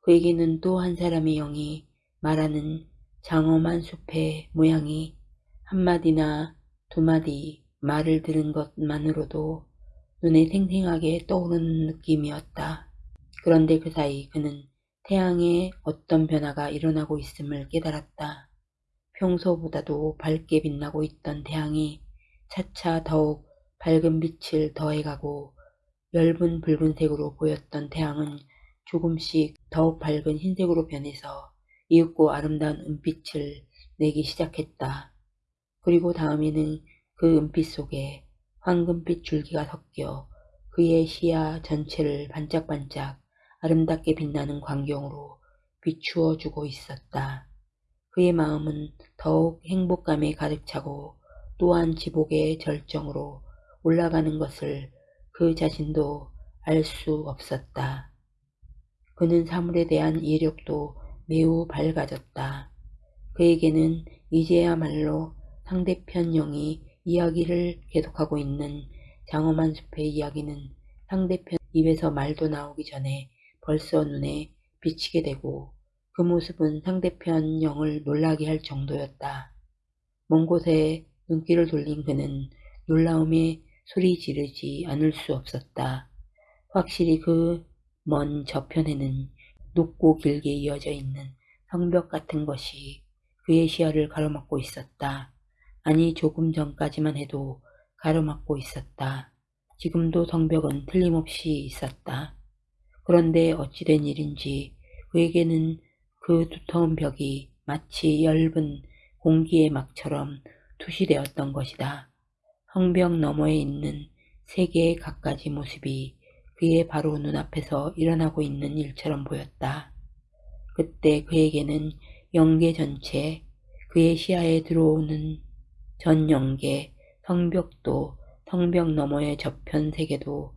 그에게는 또 한 사람의 영이 말하는 장엄한 숲의 모양이 한마디나 두마디 말을 들은 것만으로도 눈에 생생하게 떠오르는 느낌이었다. 그런데 그 사이 그는 태양에 어떤 변화가 일어나고 있음을 깨달았다. 평소보다도 밝게 빛나고 있던 태양이 차차 더욱 밝은 빛을 더해가고 엷은 붉은색으로 보였던 태양은 조금씩 더욱 밝은 흰색으로 변해서 이윽고 아름다운 은빛을 내기 시작했다. 그리고 다음에는 그 은빛 속에 황금빛 줄기가 섞여 그의 시야 전체를 반짝반짝 아름답게 빛나는 광경으로 비추어 주고 있었다. 그의 마음은 더욱 행복감에 가득 차고 또한 지복의 절정으로 올라가는 것을 그 자신도 알 수 없었다. 그는 사물에 대한 이력도 매우 밝아졌다. 그에게는 이제야말로 상대편 영이 이야기를 계속하고 있는 장엄한 숲의 이야기는 상대편 입에서 말도 나오기 전에 벌써 눈에 비치게 되고 그 모습은 상대편 영을 놀라게 할 정도였다. 먼 곳에 눈길을 돌린 그는 놀라움에 소리 지르지 않을 수 없었다. 확실히 그 먼 저편에는 높고 길게 이어져 있는 성벽 같은 것이 그의 시야를 가로막고 있었다. 아니 조금 전까지만 해도 가로막고 있었다. 지금도 성벽은 틀림없이 있었다. 그런데 어찌된 일인지 그에게는 그 두터운 벽이 마치 엷은 공기의 막처럼 투시되었던 것이다. 성벽 너머에 있는 세 개의 갖가지 모습이 그의 바로 눈앞에서 일어나고 있는 일처럼 보였다. 그때 그에게는 영계 전체, 그의 시야에 들어오는 전 영계, 성벽도, 성벽 너머의 저편 세계도,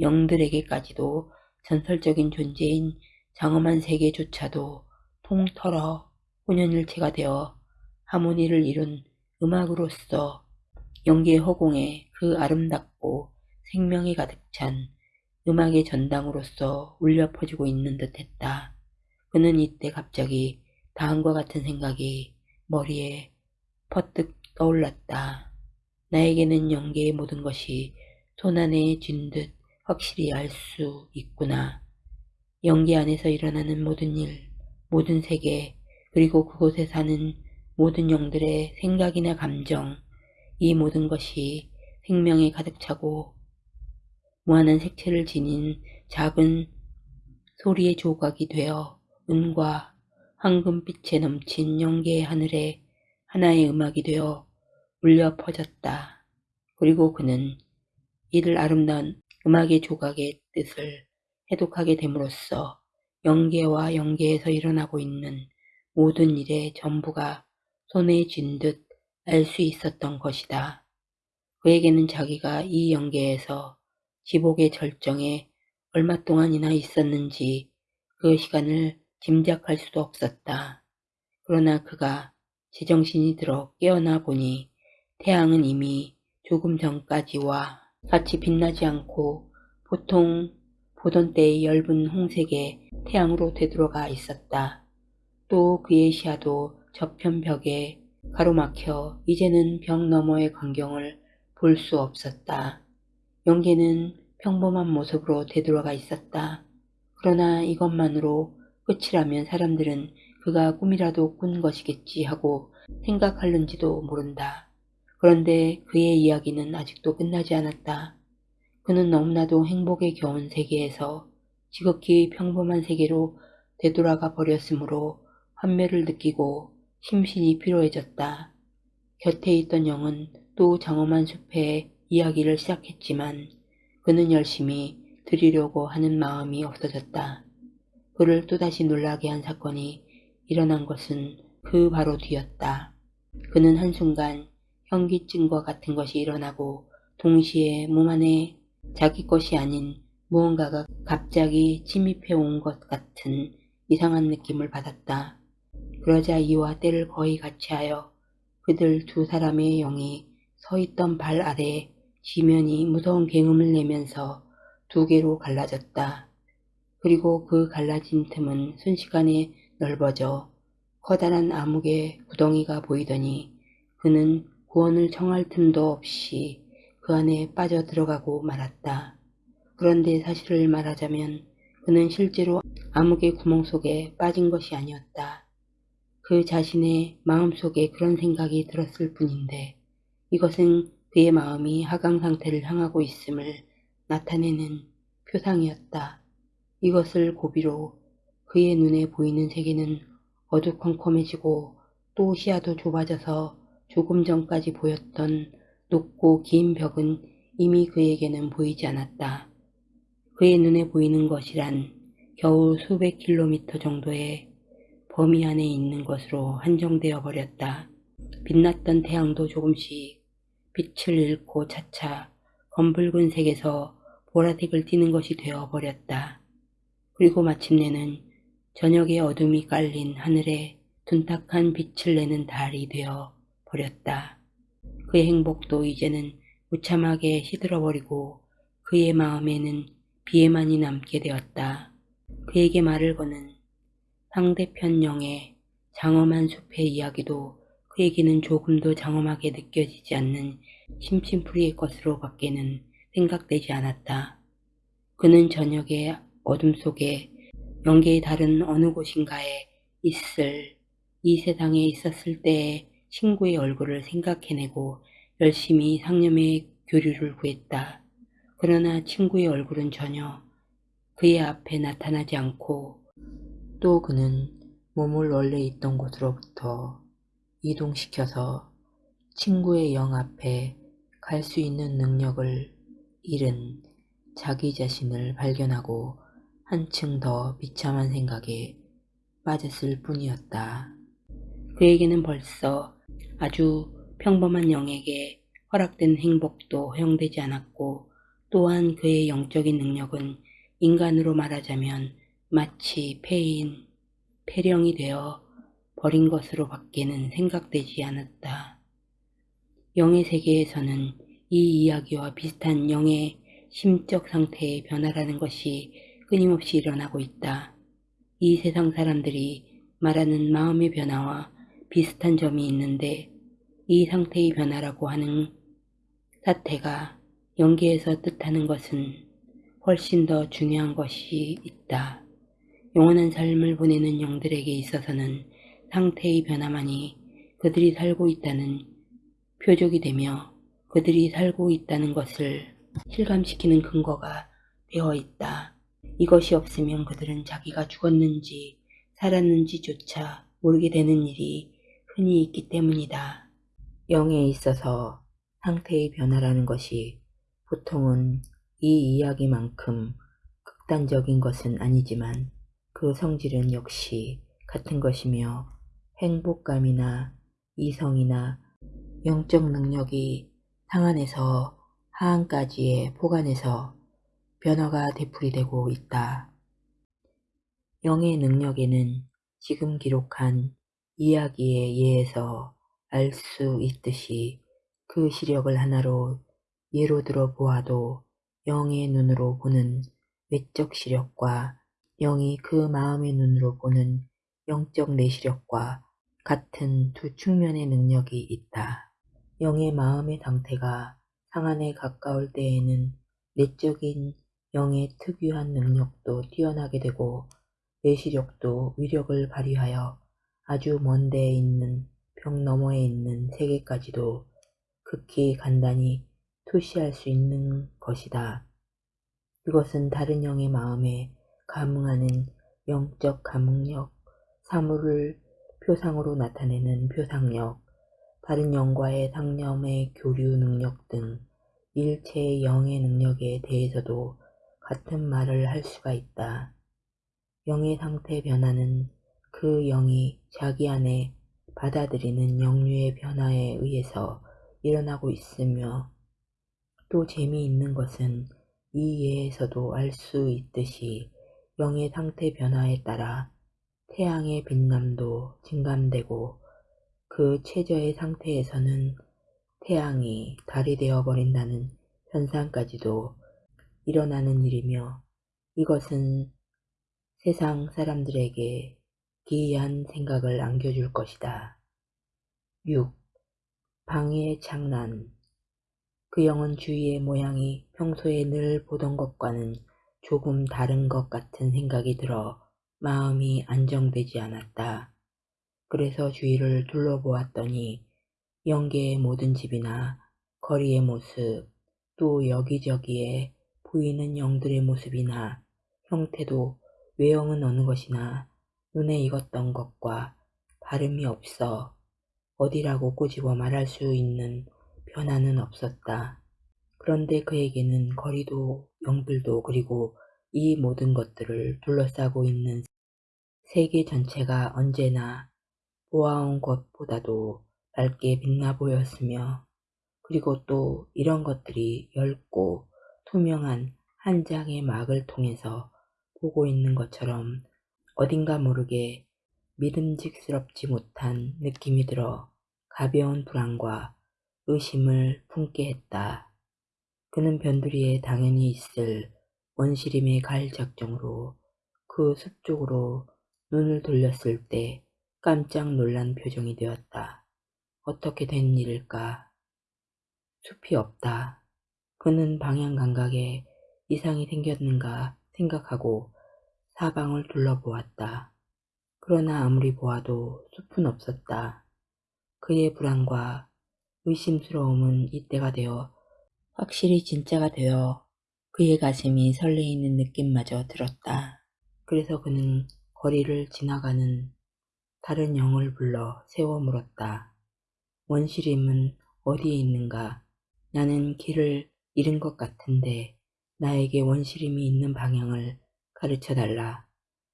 영들에게까지도 전설적인 존재인 장엄한 세계조차도 통털어 혼연일체가 되어 하모니를 이룬 음악으로서 영계의 허공에 그 아름답고 생명이 가득 찬 음악의 전당으로서 울려 퍼지고 있는 듯 했다. 그는 이때 갑자기 다음과 같은 생각이 머리에 퍼뜩 떠올랐다. 나에게는 영계의 모든 것이 손안에 쥔 듯 확실히 알 수 있구나. 영계 안에서 일어나는 모든 일, 모든 세계, 그리고 그곳에 사는 모든 영들의 생각이나 감정, 이 모든 것이 생명에 가득 차고 무한한 색채를 지닌 작은 소리의 조각이 되어 은과 황금빛에 넘친 영계의 하늘에 하나의 음악이 되어 울려 퍼졌다. 그리고 그는 이를 아름다운 음악의 조각의 뜻을 해독하게 됨으로써 영계와 영계에서 일어나고 있는 모든 일의 전부가 손에 쥔듯알 수 있었던 것이다. 그에게는 자기가 이 영계에서 지복의 절정에 얼마 동안이나 있었는지 그 시간을 짐작할 수도 없었다. 그러나 그가 제정신이 들어 깨어나 보니 태양은 이미 조금 전까지와 같이 빛나지 않고 보통 보던 때의 엷은 홍색의 태양으로 되돌아가 있었다. 또 그의 시야도 저편 벽에 가로막혀 이제는 벽 너머의 광경을 볼 수 없었다. 영계는 평범한 모습으로 되돌아가 있었다. 그러나 이것만으로 끝이라면 사람들은 그가 꿈이라도 꾼 것이겠지 하고 생각할는지도 모른다. 그런데 그의 이야기는 아직도 끝나지 않았다. 그는 너무나도 행복에 겨운 세계에서 지극히 평범한 세계로 되돌아가 버렸으므로 환멸을 느끼고 심신이 피로해졌다. 곁에 있던 영은 또 장엄한 숲의 이야기를 시작했지만 그는 열심히 들으려고 하는 마음이 없어졌다. 그를 또다시 놀라게 한 사건이 일어난 것은 그 바로 뒤였다. 그는 한순간 현기증과 같은 것이 일어나고 동시에 몸 안에 자기 것이 아닌 무언가가 갑자기 침입해 온 것 같은 이상한 느낌을 받았다. 그러자 이와 때를 거의 같이 하여 그들 두 사람의 영이 서 있던 발 아래 지면이 무서운 굉음을 내면서 두 개로 갈라졌다. 그리고 그 갈라진 틈은 순식간에 넓어져 커다란 암흑의 구덩이가 보이더니 그는 구원을 청할 틈도 없이 그 안에 빠져 들어가고 말았다. 그런데 사실을 말하자면 그는 실제로 암흑의 구멍 속에 빠진 것이 아니었다. 그 자신의 마음속에 그런 생각이 들었을 뿐인데 이것은 그의 마음이 하강 상태를 향하고 있음을 나타내는 표상이었다. 이것을 고비로 그의 눈에 보이는 세계는 어두컴컴해지고 또 시야도 좁아져서 조금 전까지 보였던 높고 긴 벽은 이미 그에게는 보이지 않았다. 그의 눈에 보이는 것이란 겨우 수백 킬로미터 정도의 범위 안에 있는 것으로 한정되어 버렸다. 빛났던 태양도 조금씩 빛을 잃고 차차 검붉은 색에서 보라색을 띠는 것이 되어 버렸다. 그리고 마침내는 저녁의 어둠이 깔린 하늘에 둔탁한 빛을 내는 달이 되어 버렸다. 그의 행복도 이제는 무참하게 시들어버리고 그의 마음에는 비애만이 남게 되었다. 그에게 말을 거는 상대편 영의 장엄한 숲의 이야기도 그에게는 조금도 장엄하게 느껴지지 않는 심심풀이의 것으로 밖에는 생각되지 않았다. 그는 저녁의 어둠 속에 영계의 다른 어느 곳인가에 있을 이 세상에 있었을 때의 친구의 얼굴을 생각해내고 열심히 상념의 교류를 구했다. 그러나 친구의 얼굴은 전혀 그의 앞에 나타나지 않고 또 그는 몸을 원래 있던 곳으로부터 이동시켜서 친구의 영 앞에 갈 수 있는 능력을 잃은 자기 자신을 발견하고 한층 더 비참한 생각에 빠졌을 뿐이었다. 그에게는 벌써 아주 평범한 영에게 허락된 행복도 허용되지 않았고 또한 그의 영적인 능력은 인간으로 말하자면 마치 폐인, 폐령이 되어 버린 것으로 밖에는 생각되지 않았다. 영의 세계에서는 이 이야기와 비슷한 영의 심적 상태의 변화라는 것이 끊임없이 일어나고 있다. 이 세상 사람들이 말하는 마음의 변화와 비슷한 점이 있는데 이 상태의 변화라고 하는 사태가 연계에서 뜻하는 것은 훨씬 더 중요한 것이 있다. 영원한 삶을 보내는 영들에게 있어서는 상태의 변화만이 그들이 살고 있다는 표적이 되며 그들이 살고 있다는 것을 실감시키는 근거가 되어 있다. 이것이 없으면 그들은 자기가 죽었는지 살았는지조차 모르게 되는 일이 흔히 있기 때문이다. 영에 있어서 상태의 변화라는 것이 보통은 이 이야기만큼 극단적인 것은 아니지만 그 성질은 역시 같은 것이며 행복감이나 이성이나 영적 능력이 상한에서 하한까지의 포간에서 변화가 되풀이되고 있다. 영의 능력에는 지금 기록한 이야기에 의해서 알 수 있듯이 그 시력을 하나로 예로 들어 보아도 영의 눈으로 보는 외적 시력과 영이 그 마음의 눈으로 보는 영적 내시력과 같은 두 측면의 능력이 있다. 영의 마음의 상태가 상한에 가까울 때에는 내적인 영의 특유한 능력도 뛰어나게 되고 내시력도 위력을 발휘하여 아주 먼 데에 있는 벽 너머에 있는 세계까지도 극히 간단히 투시할 수 있는 것이다. 그것은 다른 영의 마음에 감응하는 영적 감응력, 사물을 표상으로 나타내는 표상력, 다른 영과의 상념의 교류 능력 등 일체의 영의 능력에 대해서도 같은 말을 할 수가 있다. 영의 상태 변화는 그 영이 자기 안에 받아들이는 영류의 변화에 의해서 일어나고 있으며 또 재미있는 것은 이 예에서도 알 수 있듯이 영의 상태 변화에 따라 태양의 빛남도 증감되고 그 최저의 상태에서는 태양이 달이 되어버린다는 현상까지도 일어나는 일이며 이것은 세상 사람들에게 기이한 생각을 안겨줄 것이다. 6. 방해의 장난 그 영은 주위의 모양이 평소에 늘 보던 것과는 조금 다른 것 같은 생각이 들어 마음이 안정되지 않았다. 그래서 주위를 둘러보았더니 영계의 모든 집이나 거리의 모습, 또 여기저기에 보이는 영들의 모습이나 형태도 외형은 어느 것이나 눈에 익었던 것과 다름이 없어 어디라고 꼬집어 말할 수 있는 변화는 없었다. 그런데 그에게는 거리도 영들도 그리고 이 모든 것들을 둘러싸고 있는 세계 전체가 언제나 보아온 것보다도 밝게 빛나 보였으며 그리고 또 이런 것들이 얇고 투명한 한 장의 막을 통해서 보고 있는 것처럼 어딘가 모르게 믿음직스럽지 못한 느낌이 들어 가벼운 불안과 의심을 품게 했다. 그는 변두리에 당연히 있을 원시림의 갈 작정으로 그 숲 쪽으로 눈을 돌렸을 때 깜짝 놀란 표정이 되었다. 어떻게 된 일일까? 숲이 없다. 그는 방향 감각에 이상이 생겼는가 생각하고 사방을 둘러보았다. 그러나 아무리 보아도 숲은 없었다. 그의 불안과 의심스러움은 이때가 되어 확실히 진짜가 되어 그의 가슴이 설레이는 느낌마저 들었다. 그래서 그는 거리를 지나가는 다른 영을 불러 세워 물었다. 원시림은 어디에 있는가? 나는 길을 잃은 것 같은데 나에게 원시림이 있는 방향을 가르쳐 달라.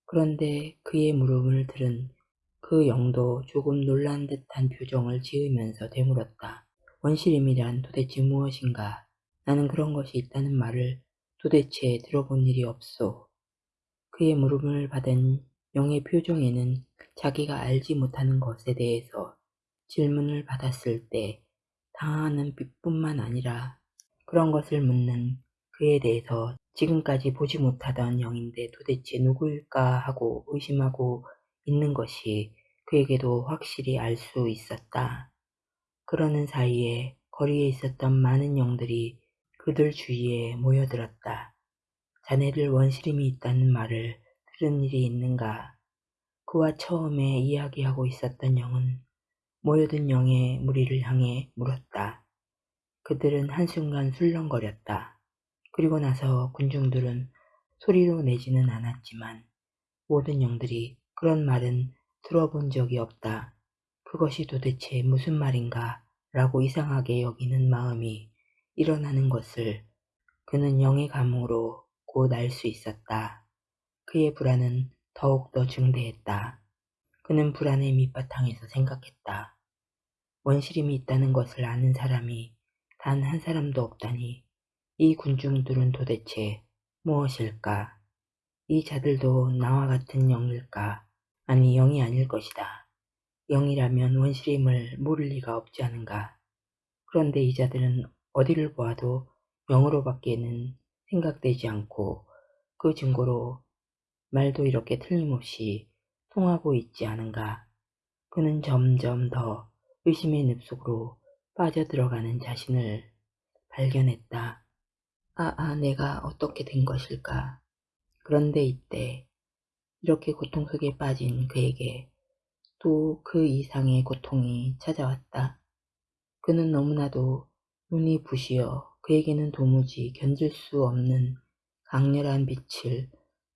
그런데 그의 물음을 들은 그 영도 조금 놀란 듯한 표정을 지으면서 되물었다. 원시림이란 도대체 무엇인가? 나는 그런 것이 있다는 말을 도대체 들어본 일이 없소. 그의 물음을 받은 영의 표정에는 자기가 알지 못하는 것에 대해서 질문을 받았을 때 당하는 빛뿐만 아니라 그런 것을 묻는 그에 대해서 지금까지 보지 못하던 영인데 도대체 누구일까 하고 의심하고 있는 것이 그에게도 확실히 알 수 있었다. 그러는 사이에 거리에 있었던 많은 영들이 그들 주위에 모여들었다. 자네들 원시림이 있다는 말을 들은 일이 있는가? 그와 처음에 이야기하고 있었던 영은 모여든 영의 무리를 향해 물었다. 그들은 한순간 술렁거렸다. 그리고 나서 군중들은 소리로 내지는 않았지만 모든 영들이 그런 말은 들어본 적이 없다. 그것이 도대체 무슨 말인가 라고 이상하게 여기는 마음이 일어나는 것을 그는 영의 감으로 곧 알 수 있었다. 그의 불안은 더욱더 증대했다. 그는 불안의 밑바탕에서 생각했다. 원시림이 있다는 것을 아는 사람이 단 한 사람도 없다니 이 군중들은 도대체 무엇일까? 이 자들도 나와 같은 영일까? 아니 영이 아닐 것이다. 영이라면 원시림을 모를 리가 없지 않은가? 그런데 이 자들은 어디를 보아도 영으로밖에는 생각되지 않고 그 증거로 말도 이렇게 틀림없이 통하고 있지 않은가? 그는 점점 더 의심의 늪속으로 빠져들어가는 자신을 발견했다. 아, 아, 내가 어떻게 된 것일까? 그런데 이때 이렇게 고통 속에 빠진 그에게 또 그 이상의 고통이 찾아왔다. 그는 너무나도 눈이 부시어 그에게는 도무지 견딜 수 없는 강렬한 빛을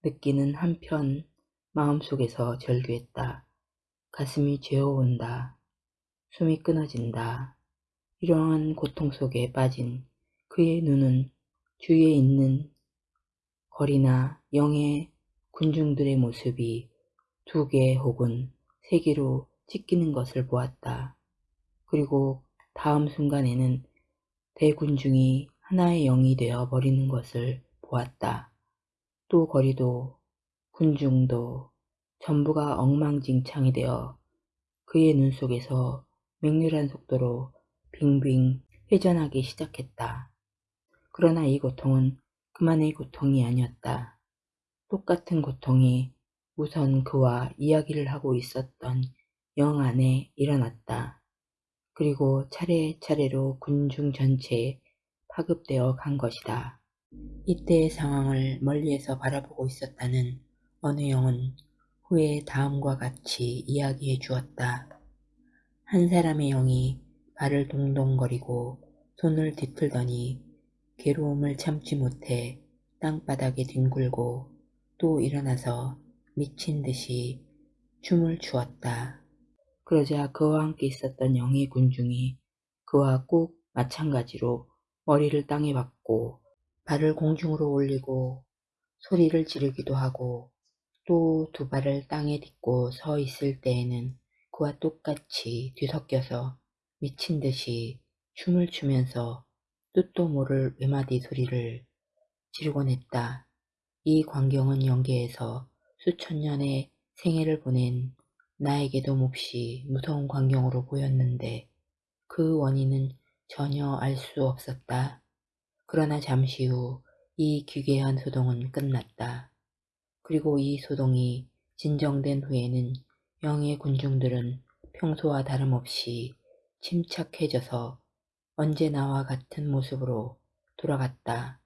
느끼는 한편 마음속에서 절규했다. 가슴이 죄어온다. 숨이 끊어진다. 이러한 고통 속에 빠진 그의 눈은 주위에 있는 거리나 영의 군중들의 모습이 두 개 혹은 세 개로 찢기는 것을 보았다. 그리고 다음 순간에는 대군중이 하나의 영이 되어 버리는 것을 보았다. 또 거리도 군중도 전부가 엉망진창이 되어 그의 눈 속에서 맹렬한 속도로 빙빙 회전하기 시작했다. 그러나 이 고통은 그만의 고통이 아니었다. 똑같은 고통이 우선 그와 이야기를 하고 있었던 영 안에 일어났다. 그리고 차례차례로 군중 전체에 파급되어 간 것이다. 이때의 상황을 멀리에서 바라보고 있었다는 어느 영은 후에 다음과 같이 이야기해 주었다. 한 사람의 영이 발을 동동거리고 손을 뒤틀더니 괴로움을 참지 못해 땅바닥에 뒹굴고 또 일어나서 미친 듯이 춤을 추었다. 그러자 그와 함께 있었던 영의 군중이 그와 꼭 마찬가지로 머리를 땅에 박고 발을 공중으로 올리고 소리를 지르기도 하고 또 두 발을 땅에 딛고 서 있을 때에는 그와 똑같이 뒤섞여서 미친 듯이 춤을 추면서 뜻도 모를 외마디 소리를 지르곤 했다. 이 광경은 영계에서 수천 년의 생애를 보낸 나에게도 몹시 무서운 광경으로 보였는데 그 원인은 전혀 알 수 없었다. 그러나 잠시 후 이 기괴한 소동은 끝났다. 그리고 이 소동이 진정된 후에는 영의 군중들은 평소와 다름없이 침착해져서 언제 나와 같은 모습으로 돌아갔다.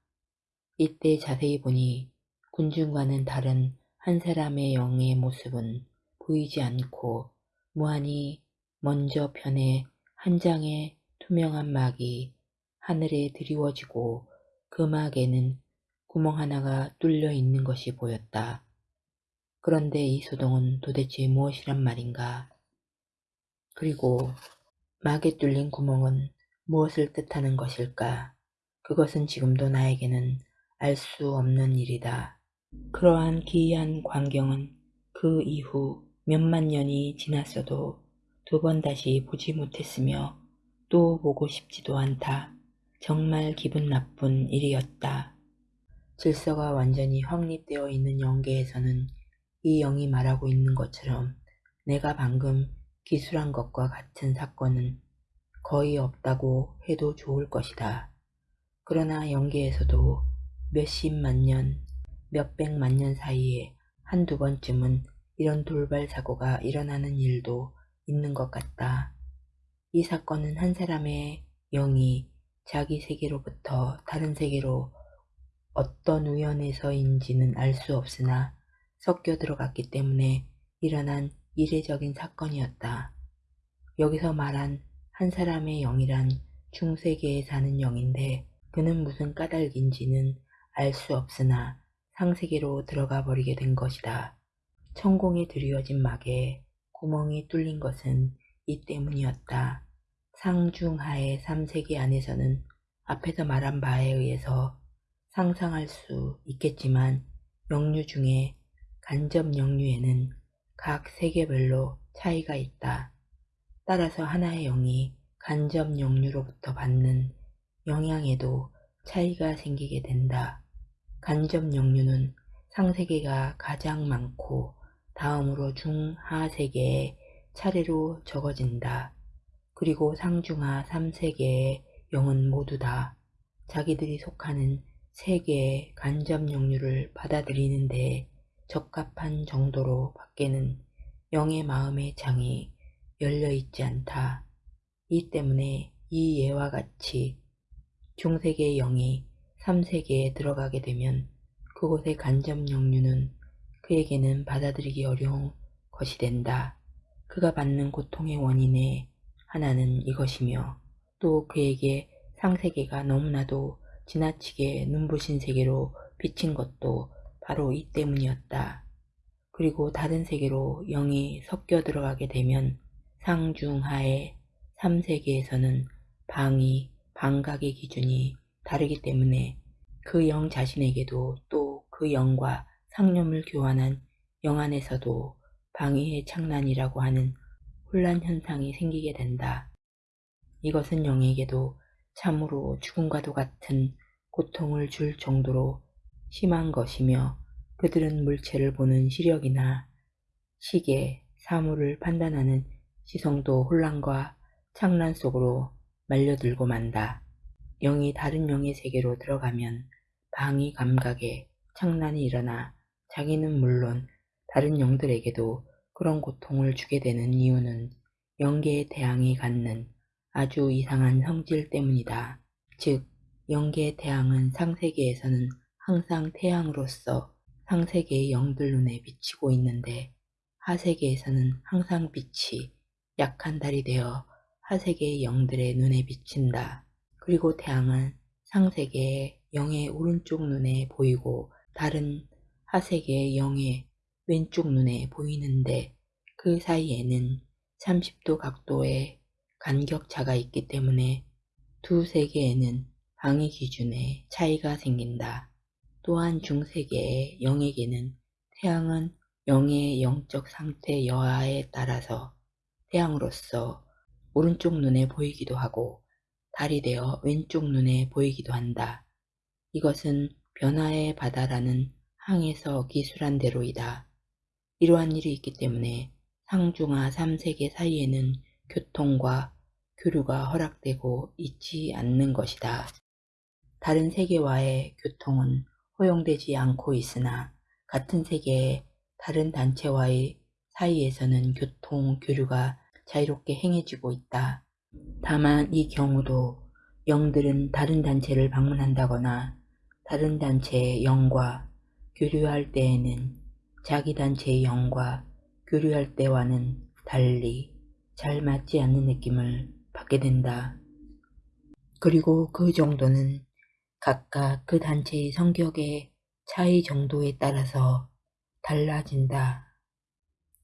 이때 자세히 보니 군중과는 다른 한 사람의 영의 모습은 보이지 않고 무한히 먼저 편에 한 장의 투명한 막이 하늘에 드리워지고 그 막에는 구멍 하나가 뚫려 있는 것이 보였다. 그런데 이 소동은 도대체 무엇이란 말인가? 그리고 막에 뚫린 구멍은 무엇을 뜻하는 것일까? 그것은 지금도 나에게는 알 수 없는 일이다. 그러한 기이한 광경은 그 이후 몇만 년이 지났어도 두 번 다시 보지 못했으며 또 보고 싶지도 않다. 정말 기분 나쁜 일이었다. 질서가 완전히 확립되어 있는 영계에서는 이 영이 말하고 있는 것처럼 내가 방금 기술한 것과 같은 사건은 거의 없다고 해도 좋을 것이다. 그러나 영계에서도 몇십만 년, 몇백만 년 사이에 한두 번쯤은 이런 돌발 사고가 일어나는 일도 있는 것 같다. 이 사건은 한 사람의 영이 자기 세계로부터 다른 세계로 어떤 우연에서인지는 알 수 없으나 섞여 들어갔기 때문에 일어난 이례적인 사건이었다. 여기서 말한 한 사람의 영이란 중세계에 사는 영인데 그는 무슨 까닭인지는 알 수 없으나 상세계로 들어가 버리게 된 것이다. 천공에 드리워진 막에 구멍이 뚫린 것은 이 때문이었다. 상중하의 삼세계 안에서는 앞에서 말한 바에 의해서 상상할 수 있겠지만 영류 중에 간접 영류에는 각 세계별로 차이가 있다. 따라서 하나의 영이 간접 영류로부터 받는 영향에도 차이가 생기게 된다. 간접 영류는 상세계가 가장 많고 다음으로 중하 세계에 차례로 적어진다. 그리고 상중하 3세계의 영은 모두 다 자기들이 속하는 세계의 간접 영류를 받아들이는데 적합한 정도로 밖에는 영의 마음의 창이 열려있지 않다. 이 때문에 이 예와 같이 중세계의 영이 3세계에 들어가게 되면 그곳의 간접 영류는 그에게는 받아들이기 어려운 것이 된다. 그가 받는 고통의 원인의 하나는 이것이며 또 그에게 상세계가 너무나도 지나치게 눈부신 세계로 비친 것도 바로 이 때문이었다. 그리고 다른 세계로 영이 섞여 들어가게 되면 상중하의 3세계에서는 방이, 방각의 기준이 다르기 때문에 그 영 자신에게도 또 그 영과 상념을 교환한 영 안에서도 방위의 창난이라고 하는 혼란 현상이 생기게 된다. 이것은 영에게도 참으로 죽음과도 같은 고통을 줄 정도로 심한 것이며 그들은 물체를 보는 시력이나 시계, 사물을 판단하는 시성도 혼란과 창란 속으로 말려들고 만다. 영이 다른 영의 세계로 들어가면 방위 감각에 창란이 일어나 자기는 물론 다른 영들에게도 그런 고통을 주게 되는 이유는 영계의 태양이 갖는 아주 이상한 성질 때문이다. 즉, 영계의 태양은 상세계에서는 항상 태양으로서 상세계의 영들 눈에 비치고 있는데 하세계에서는 항상 빛이 약한 달이 되어 하세계의 영들의 눈에 비친다. 그리고 태양은 상세계의 영의 오른쪽 눈에 보이고 다른 하세계의 영의 왼쪽 눈에 보이는데 그 사이에는 30도 각도의 간격차가 있기 때문에 두 세계에는 방위 기준에 차이가 생긴다. 또한 중세계의 영에게는 태양은 영의 영적 상태 여하에 따라서 태양으로서 오른쪽 눈에 보이기도 하고 달이 되어 왼쪽 눈에 보이기도 한다. 이것은 변화의 바다라는 항에서 기술한 대로이다. 이러한 일이 있기 때문에 상중하 3세계 사이에는 교통과 교류가 허락되고 있지 않는 것이다. 다른 세계와의 교통은 허용되지 않고 있으나 같은 세계의 다른 단체와의 사이에서는 교통, 교류가 자유롭게 행해지고 있다. 다만 이 경우도 영들은 다른 단체를 방문한다거나 다른 단체의 영과 교류할 때에는 자기 단체의 영과 교류할 때와는 달리 잘 맞지 않는 느낌을 받게 된다. 그리고 그 정도는 각각 그 단체의 성격의 차이 정도에 따라서 달라진다.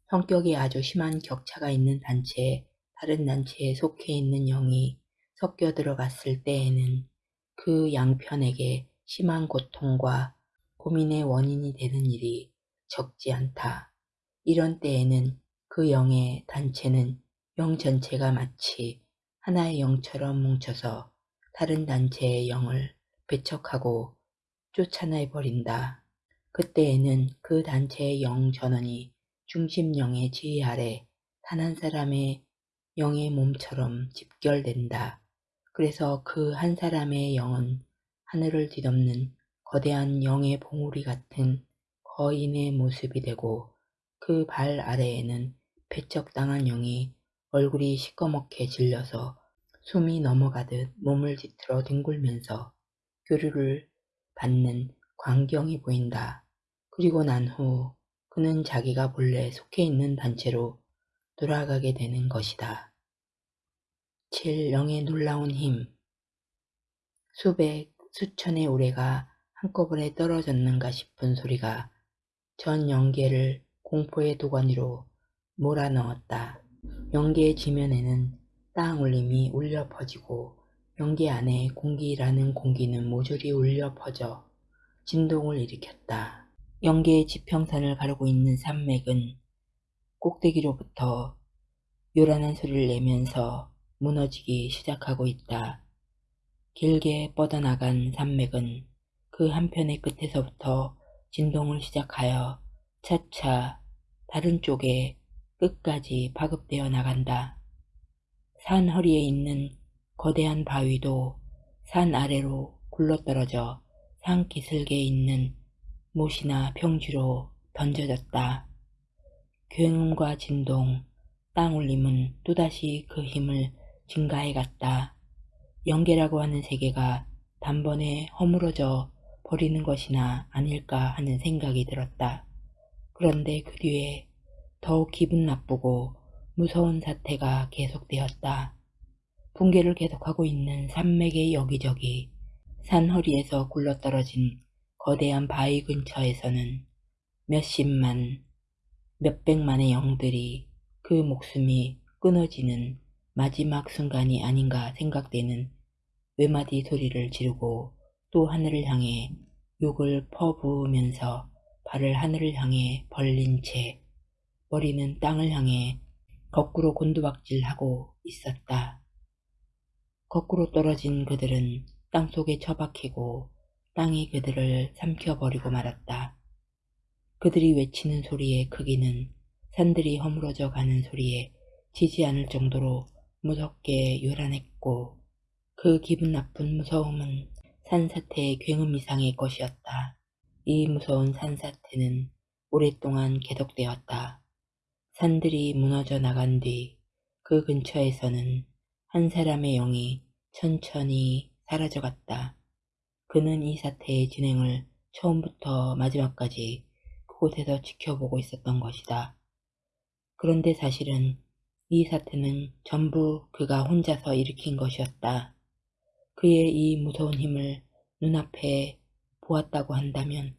성격이 아주 심한 격차가 있는 단체에 다른 단체에 속해 있는 영이 섞여 들어갔을 때에는 그 양편에게 심한 고통과 고민의 원인이 되는 일이 적지 않다. 이런 때에는 그 영의 단체는 영 전체가 마치 하나의 영처럼 뭉쳐서 다른 단체의 영을 배척하고 쫓아내 버린다. 그때에는 그 단체의 영 전원이 중심 영의 지휘 아래 단 한 사람의 영의 몸처럼 집결된다. 그래서 그 한 사람의 영은 하늘을 뒤덮는 거대한 영의 봉우리 같은 거인의 모습이 되고 그 발 아래에는 배척당한 영이 얼굴이 시꺼멓게 질려서 숨이 넘어가듯 몸을 뒤틀어 뒹굴면서 교류를 받는 광경이 보인다. 그리고 난 후 그는 자기가 본래 속해 있는 단체로 돌아가게 되는 것이다. 7. 영의 놀라운 힘 수백, 수천의 우레가 한꺼번에 떨어졌는가 싶은 소리가 전 영계를 공포의 도가니로 몰아넣었다. 영계의 지면에는 땅 울림이 울려 퍼지고 연기 안에 공기라는 공기는 모조리 울려 퍼져 진동을 일으켰다. 연계의 지평선을 가르고 있는 산맥은 꼭대기로부터 요란한 소리를 내면서 무너지기 시작하고 있다. 길게 뻗어나간 산맥은 그 한편의 끝에서부터 진동을 시작하여 차차 다른 쪽에 끝까지 파급되어 나간다. 산 허리에 있는 거대한 바위도 산 아래로 굴러떨어져 산 기슭에 있는 못이나 평지로 던져졌다. 굉음과 진동, 땅 울림은 또다시 그 힘을 증가해 갔다. 영계라고 하는 세계가 단번에 허물어져 버리는 것이나 아닐까 하는 생각이 들었다. 그런데 그 뒤에 더욱 기분 나쁘고 무서운 사태가 계속되었다. 붕괴를 계속하고 있는 산맥의 여기저기 산 허리에서 굴러떨어진 거대한 바위 근처에서는 몇십만, 몇백만의 영들이 그 목숨이 끊어지는 마지막 순간이 아닌가 생각되는 외마디 소리를 지르고 또 하늘을 향해 욕을 퍼부으면서 발을 하늘을 향해 벌린 채 머리는 땅을 향해 거꾸로 곤두박질하고 있었다. 거꾸로 떨어진 그들은 땅속에 처박히고 땅이 그들을 삼켜버리고 말았다. 그들이 외치는 소리의 크기는 산들이 허물어져 가는 소리에 지지 않을 정도로 무섭게 요란했고 그 기분 나쁜 무서움은 산사태의 굉음 이상의 것이었다. 이 무서운 산사태는 오랫동안 계속되었다. 산들이 무너져 나간 뒤 그 근처에서는 한 사람의 영이 천천히 사라져갔다. 그는 이 사태의 진행을 처음부터 마지막까지 그곳에서 지켜보고 있었던 것이다. 그런데 사실은 이 사태는 전부 그가 혼자서 일으킨 것이었다. 그의 이 무서운 힘을 눈앞에 보았다고 한다면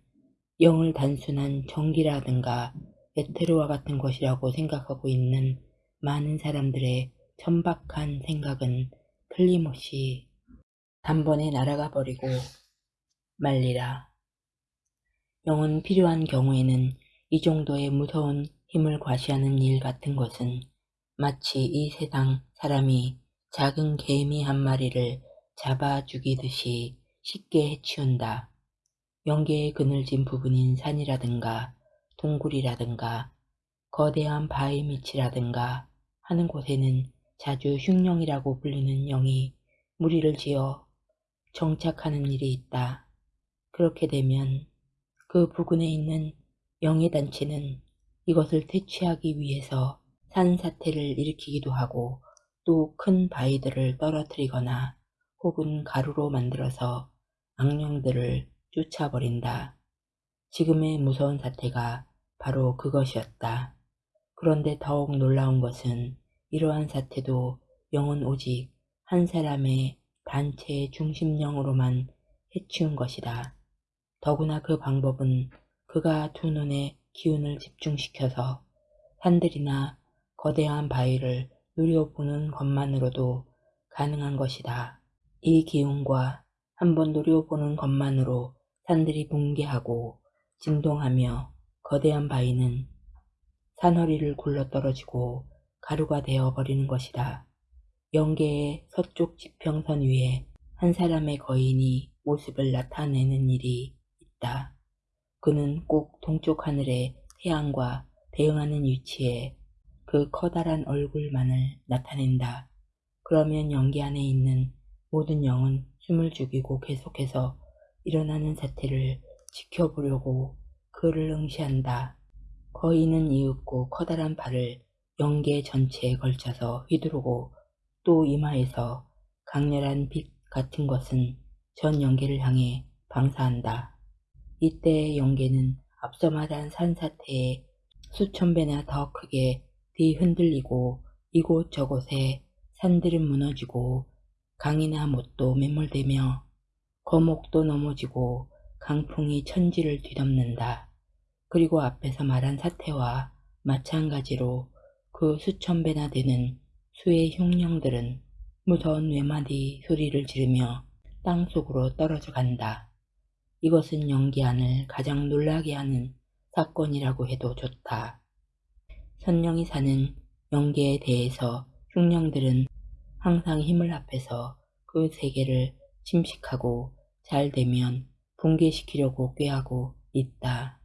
영을 단순한 정기라든가 에테르와 같은 것이라고 생각하고 있는 많은 사람들의 천박한 생각은 틀림없이 단번에 날아가 버리고 말리라. 영은 필요한 경우에는 이 정도의 무서운 힘을 과시하는 일 같은 것은 마치 이 세상 사람이 작은 개미 한 마리를 잡아 죽이듯이 쉽게 해치운다. 영계의 그늘진 부분인 산이라든가 동굴이라든가 거대한 바위 밑이라든가 하는 곳에는 자주 흉령이라고 불리는 영이 무리를 지어 정착하는 일이 있다. 그렇게 되면 그 부근에 있는 영의 단체는 이것을 퇴치하기 위해서 산사태를 일으키기도 하고 또 큰 바위들을 떨어뜨리거나 혹은 가루로 만들어서 악령들을 쫓아버린다. 지금의 무서운 사태가 바로 그것이었다. 그런데 더욱 놀라운 것은 이러한 사태도 영은 오직 한 사람의 단체의 중심령으로만 해치운 것이다. 더구나 그 방법은 그가 두 눈에 기운을 집중시켜서 산들이나 거대한 바위를 누려보는 것만으로도 가능한 것이다. 이 기운과 한번 누려보는 것만으로 산들이 붕괴하고 진동하며 거대한 바위는 산허리를 굴러떨어지고 가루가 되어버리는 것이다. 영계의 서쪽 지평선 위에 한 사람의 거인이 모습을 나타내는 일이 있다. 그는 꼭 동쪽 하늘의 태양과 대응하는 위치에 그 커다란 얼굴만을 나타낸다. 그러면 연기 안에 있는 모든 영은 숨을 죽이고 계속해서 일어나는 사태를 지켜보려고 그를 응시한다. 거인은 이윽고 커다란 발을 연계 전체에 걸쳐서 휘두르고 또 이마에서 강렬한 빛 같은 것은 전 연계를 향해 방사한다. 이때의 연계는 앞서 말한 산사태에 수천 배나 더 크게 뒤흔들리고 이곳저곳에 산들은 무너지고 강이나 못도 매몰되며 거목도 넘어지고 강풍이 천지를 뒤덮는다. 그리고 앞에서 말한 사태와 마찬가지로 그 수천 배나 되는 수의 흉령들은 무서운 외마디 소리를 지르며 땅속으로 떨어져 간다. 이것은 연기안을 가장 놀라게 하는 사건이라고 해도 좋다. 선령이 사는 영계에 대해서 흉령들은 항상 힘을 합해서 그 세계를 침식하고 잘 되면 붕괴시키려고 꾀하고 있다.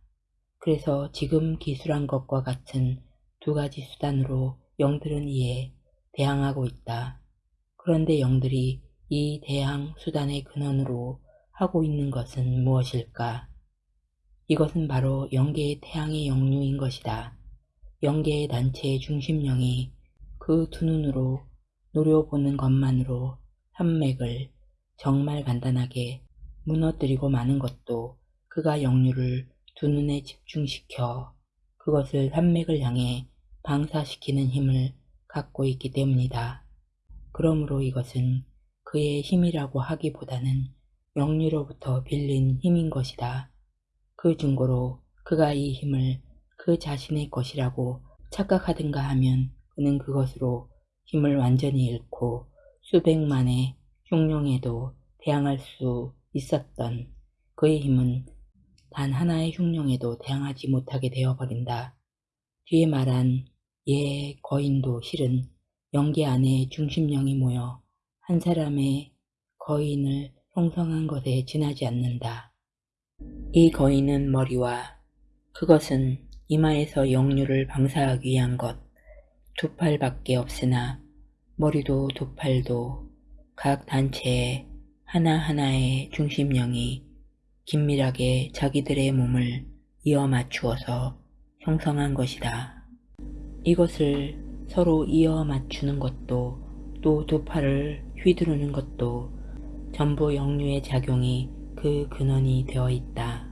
그래서 지금 기술한 것과 같은 두 가지 수단으로 영들은 이에 대항하고 있다. 그런데 영들이 이 대항 수단의 근원으로 하고 있는 것은 무엇일까? 이것은 바로 영계의 태양의 영류인 것이다. 영계의 단체의 중심령이 그 두 눈으로 노려보는 것만으로 산맥을 정말 간단하게 무너뜨리고 마는 것도 그가 영류를 두 눈에 집중시켜 그것을 산맥을 향해 방사시키는 힘을 갖고 있기 때문이다. 그러므로 이것은 그의 힘이라고 하기보다는 영유로부터 빌린 힘인 것이다. 그 중고로 그가 이 힘을 그 자신의 것이라고 착각하든가 하면 그는 그것으로 힘을 완전히 잃고 수백만의 흉룡에도 대항할 수 있었던 그의 힘은 단 하나의 흉룡에도 대항하지 못하게 되어버린다. 뒤에 말한 예 거인도 실은 영계 안에 중심령이 모여 한 사람의 거인을 형성한 것에 지나지 않는다. 이 거인은 머리와 그것은 이마에서 영유를 방사하기 위한 것 두 팔밖에 없으나 머리도 두 팔도 각 단체에 하나하나의 중심령이 긴밀하게 자기들의 몸을 이어 맞추어서 형성한 것이다. 이것을 서로 이어 맞추는 것도 또 두 팔을 휘두르는 것도 전부 영유의 작용이 그 근원이 되어 있다.